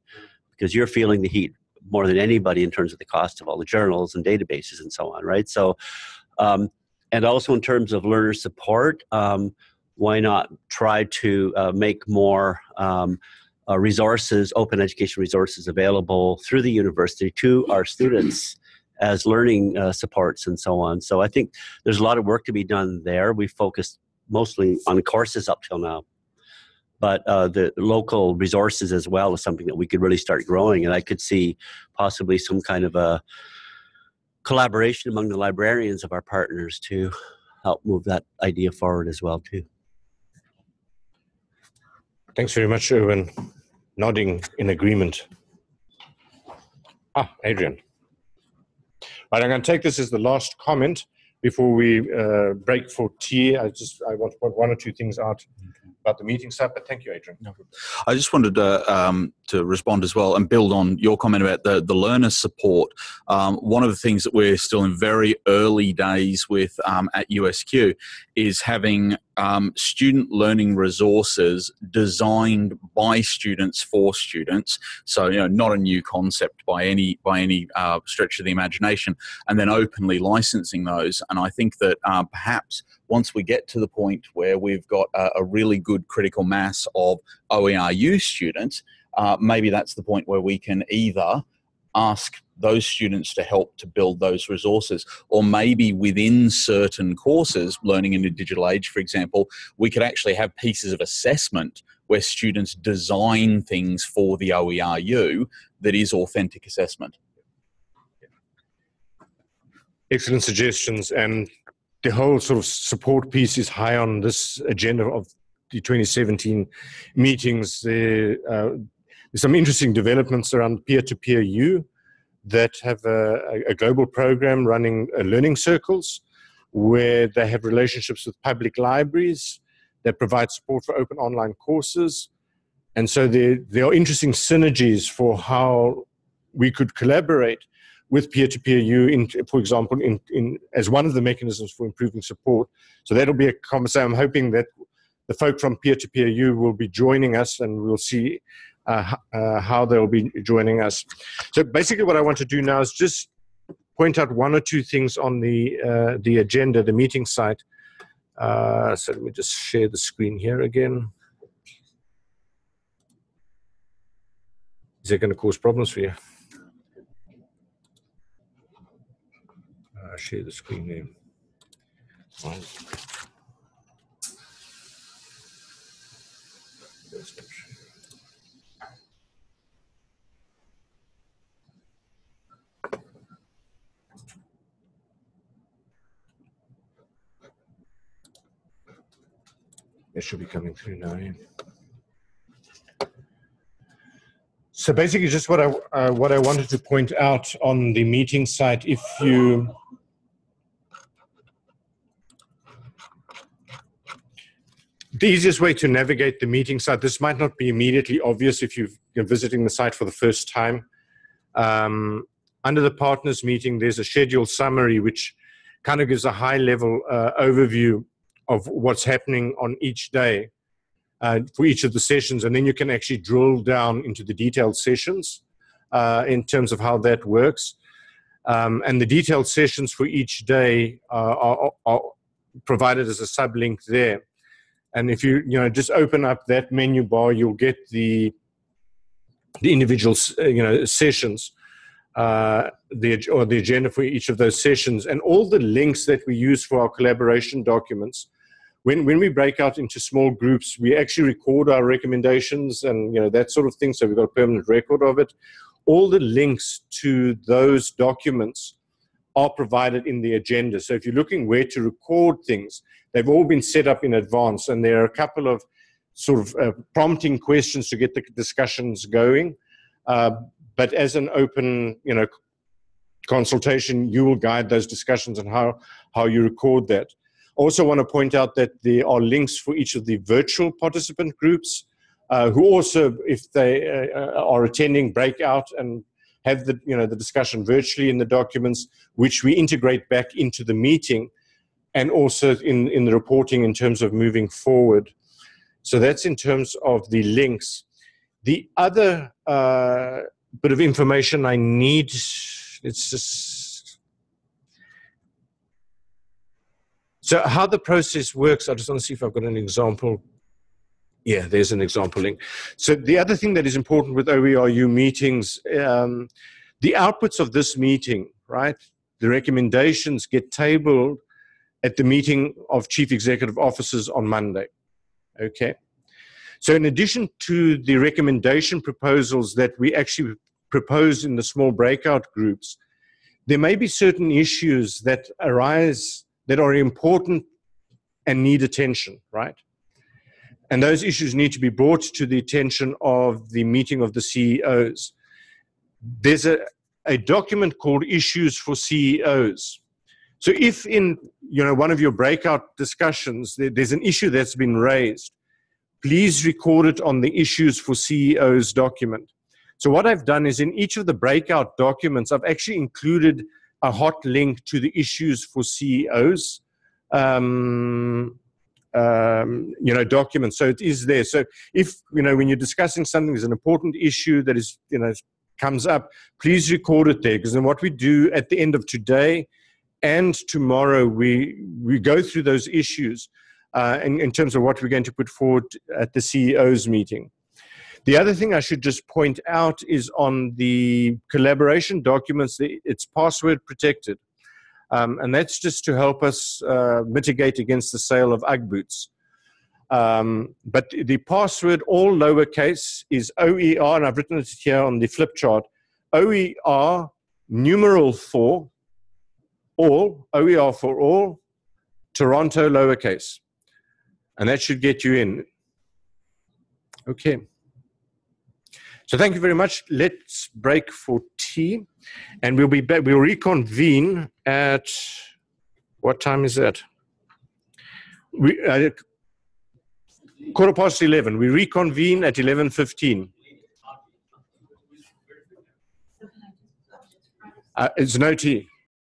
because you're feeling the heat more than anybody in terms of the cost of all the journals and databases and so on, right? So. Um, and also in terms of learner support, um, why not try to uh, make more um, uh, resources, open education resources available through the university to our students as learning uh, supports and so on. So I think there's a lot of work to be done there. We focused mostly on courses up till now. But uh, the local resources as well is something that we could really start growing. And I could see possibly some kind of a collaboration among the librarians of our partners to help move that idea forward as well too. Thanks very much, Irwin. Nodding in agreement. Ah, Adrian. Right, I'm going to take this as the last comment before we uh, break for tea. I just I want to put point one or two things out about the meeting stuff. But thank you, Adrian. No I just wanted to um, to respond as well and build on your comment about the the learner support. Um, one of the things that we're still in very early days with um, at USQ is having um, student learning resources designed by students for students. So you know, not a new concept by any by any uh, stretch of the imagination, and then openly licensing those. And I think that uh, perhaps once we get to the point where we've got a, a really good critical mass of OERU students, uh, maybe that's the point where we can either ask those students to help to build those resources. Or maybe within certain courses, learning in a digital age, for example, we could actually have pieces of assessment where students design things for the OERU that is authentic assessment. Excellent suggestions. And the whole sort of support piece is high on this agenda of the 2017 meetings. Uh, there's some interesting developments around peer-to-peer U that have a, a global program running uh, learning circles where they have relationships with public libraries that provide support for open online courses. And so there, there are interesting synergies for how we could collaborate with peer-to-peer U, in, for example, in, in, as one of the mechanisms for improving support. So that'll be a conversation. I'm hoping that the folk from peer-to-peer U will be joining us and we'll see uh, uh, how they'll be joining us. So basically what I want to do now is just point out one or two things on the, uh, the agenda, the meeting site. Uh, so let me just share the screen here again. Is that going to cause problems for you? Uh, share the screen there. It should be coming through now. Yeah. So basically, just what I uh, what I wanted to point out on the meeting site, if you the easiest way to navigate the meeting site. This might not be immediately obvious if you are visiting the site for the first time. Um, under the partners meeting, there's a schedule summary which kind of gives a high level uh, overview of what's happening on each day uh, for each of the sessions. And then you can actually drill down into the detailed sessions uh, in terms of how that works. Um, and the detailed sessions for each day uh, are, are, provided as a sublink there. And if you you know just open up that menu bar, you'll get the the individual uh, you know sessions, uh, the or the agenda for each of those sessions, and all the links that we use for our collaboration documents when when we break out into small groups, we actually record our recommendations and you know that sort of thing. So we've got a permanent record of it. All the links to those documents are provided in the agenda. So if you're looking where to record things, they've all been set up in advance, and there are a couple of sort of uh, prompting questions to get the discussions going. Uh, but as an open, you know, consultation, you will guide those discussions and how how you record that. Also want to point out that there are links for each of the virtual participant groups uh, who also, if they uh, are attending, breakout and have the, you know, the discussion virtually in the documents, which we integrate back into the meeting and also in, in the reporting in terms of moving forward. So that's in terms of the links. The other uh, bit of information I need, it's just So how the process works, I just want to see if I've got an example. Yeah, there's an example link. So the other thing that is important with OERU meetings, um, the outputs of this meeting, right, the recommendations get tabled at the meeting of chief executive officers on Monday. Okay. So in addition to the recommendation proposals that we actually propose in the small breakout groups, there may be certain issues that arise that are important and need attention, right? And those issues need to be brought to the attention of the meeting of the CEOs. There's a, a document called Issues for CEOs. So if in you know one of your breakout discussions there's an issue that's been raised, please record it on the Issues for CEOs document. So what I've done is in each of the breakout documents, I've actually included a hot link to the issues for CEOs, um, um, you know, documents. So it is there. So if, you know, when you're discussing something is an important issue that is, you know, comes up, please record it there. Because then what we do at the end of today and tomorrow, we, we go through those issues uh, in, in terms of what we're going to put forward at the CEO's meeting. The other thing I should just point out is on the collaboration documents, it's password protected. Um, and that's just to help us uh, mitigate against the sale of Ugg boots. Um, but the password, all lowercase, is OER, and I've written it here on the flip chart. OER numeral 4, all, OER for all, Toronto lowercase. And that should get you in. Okay. So thank you very much. Let's break for tea, and we'll be back. We'll reconvene at what time is that? We uh, quarter past eleven. We reconvene at eleven fifteen. Uh, it's no tea.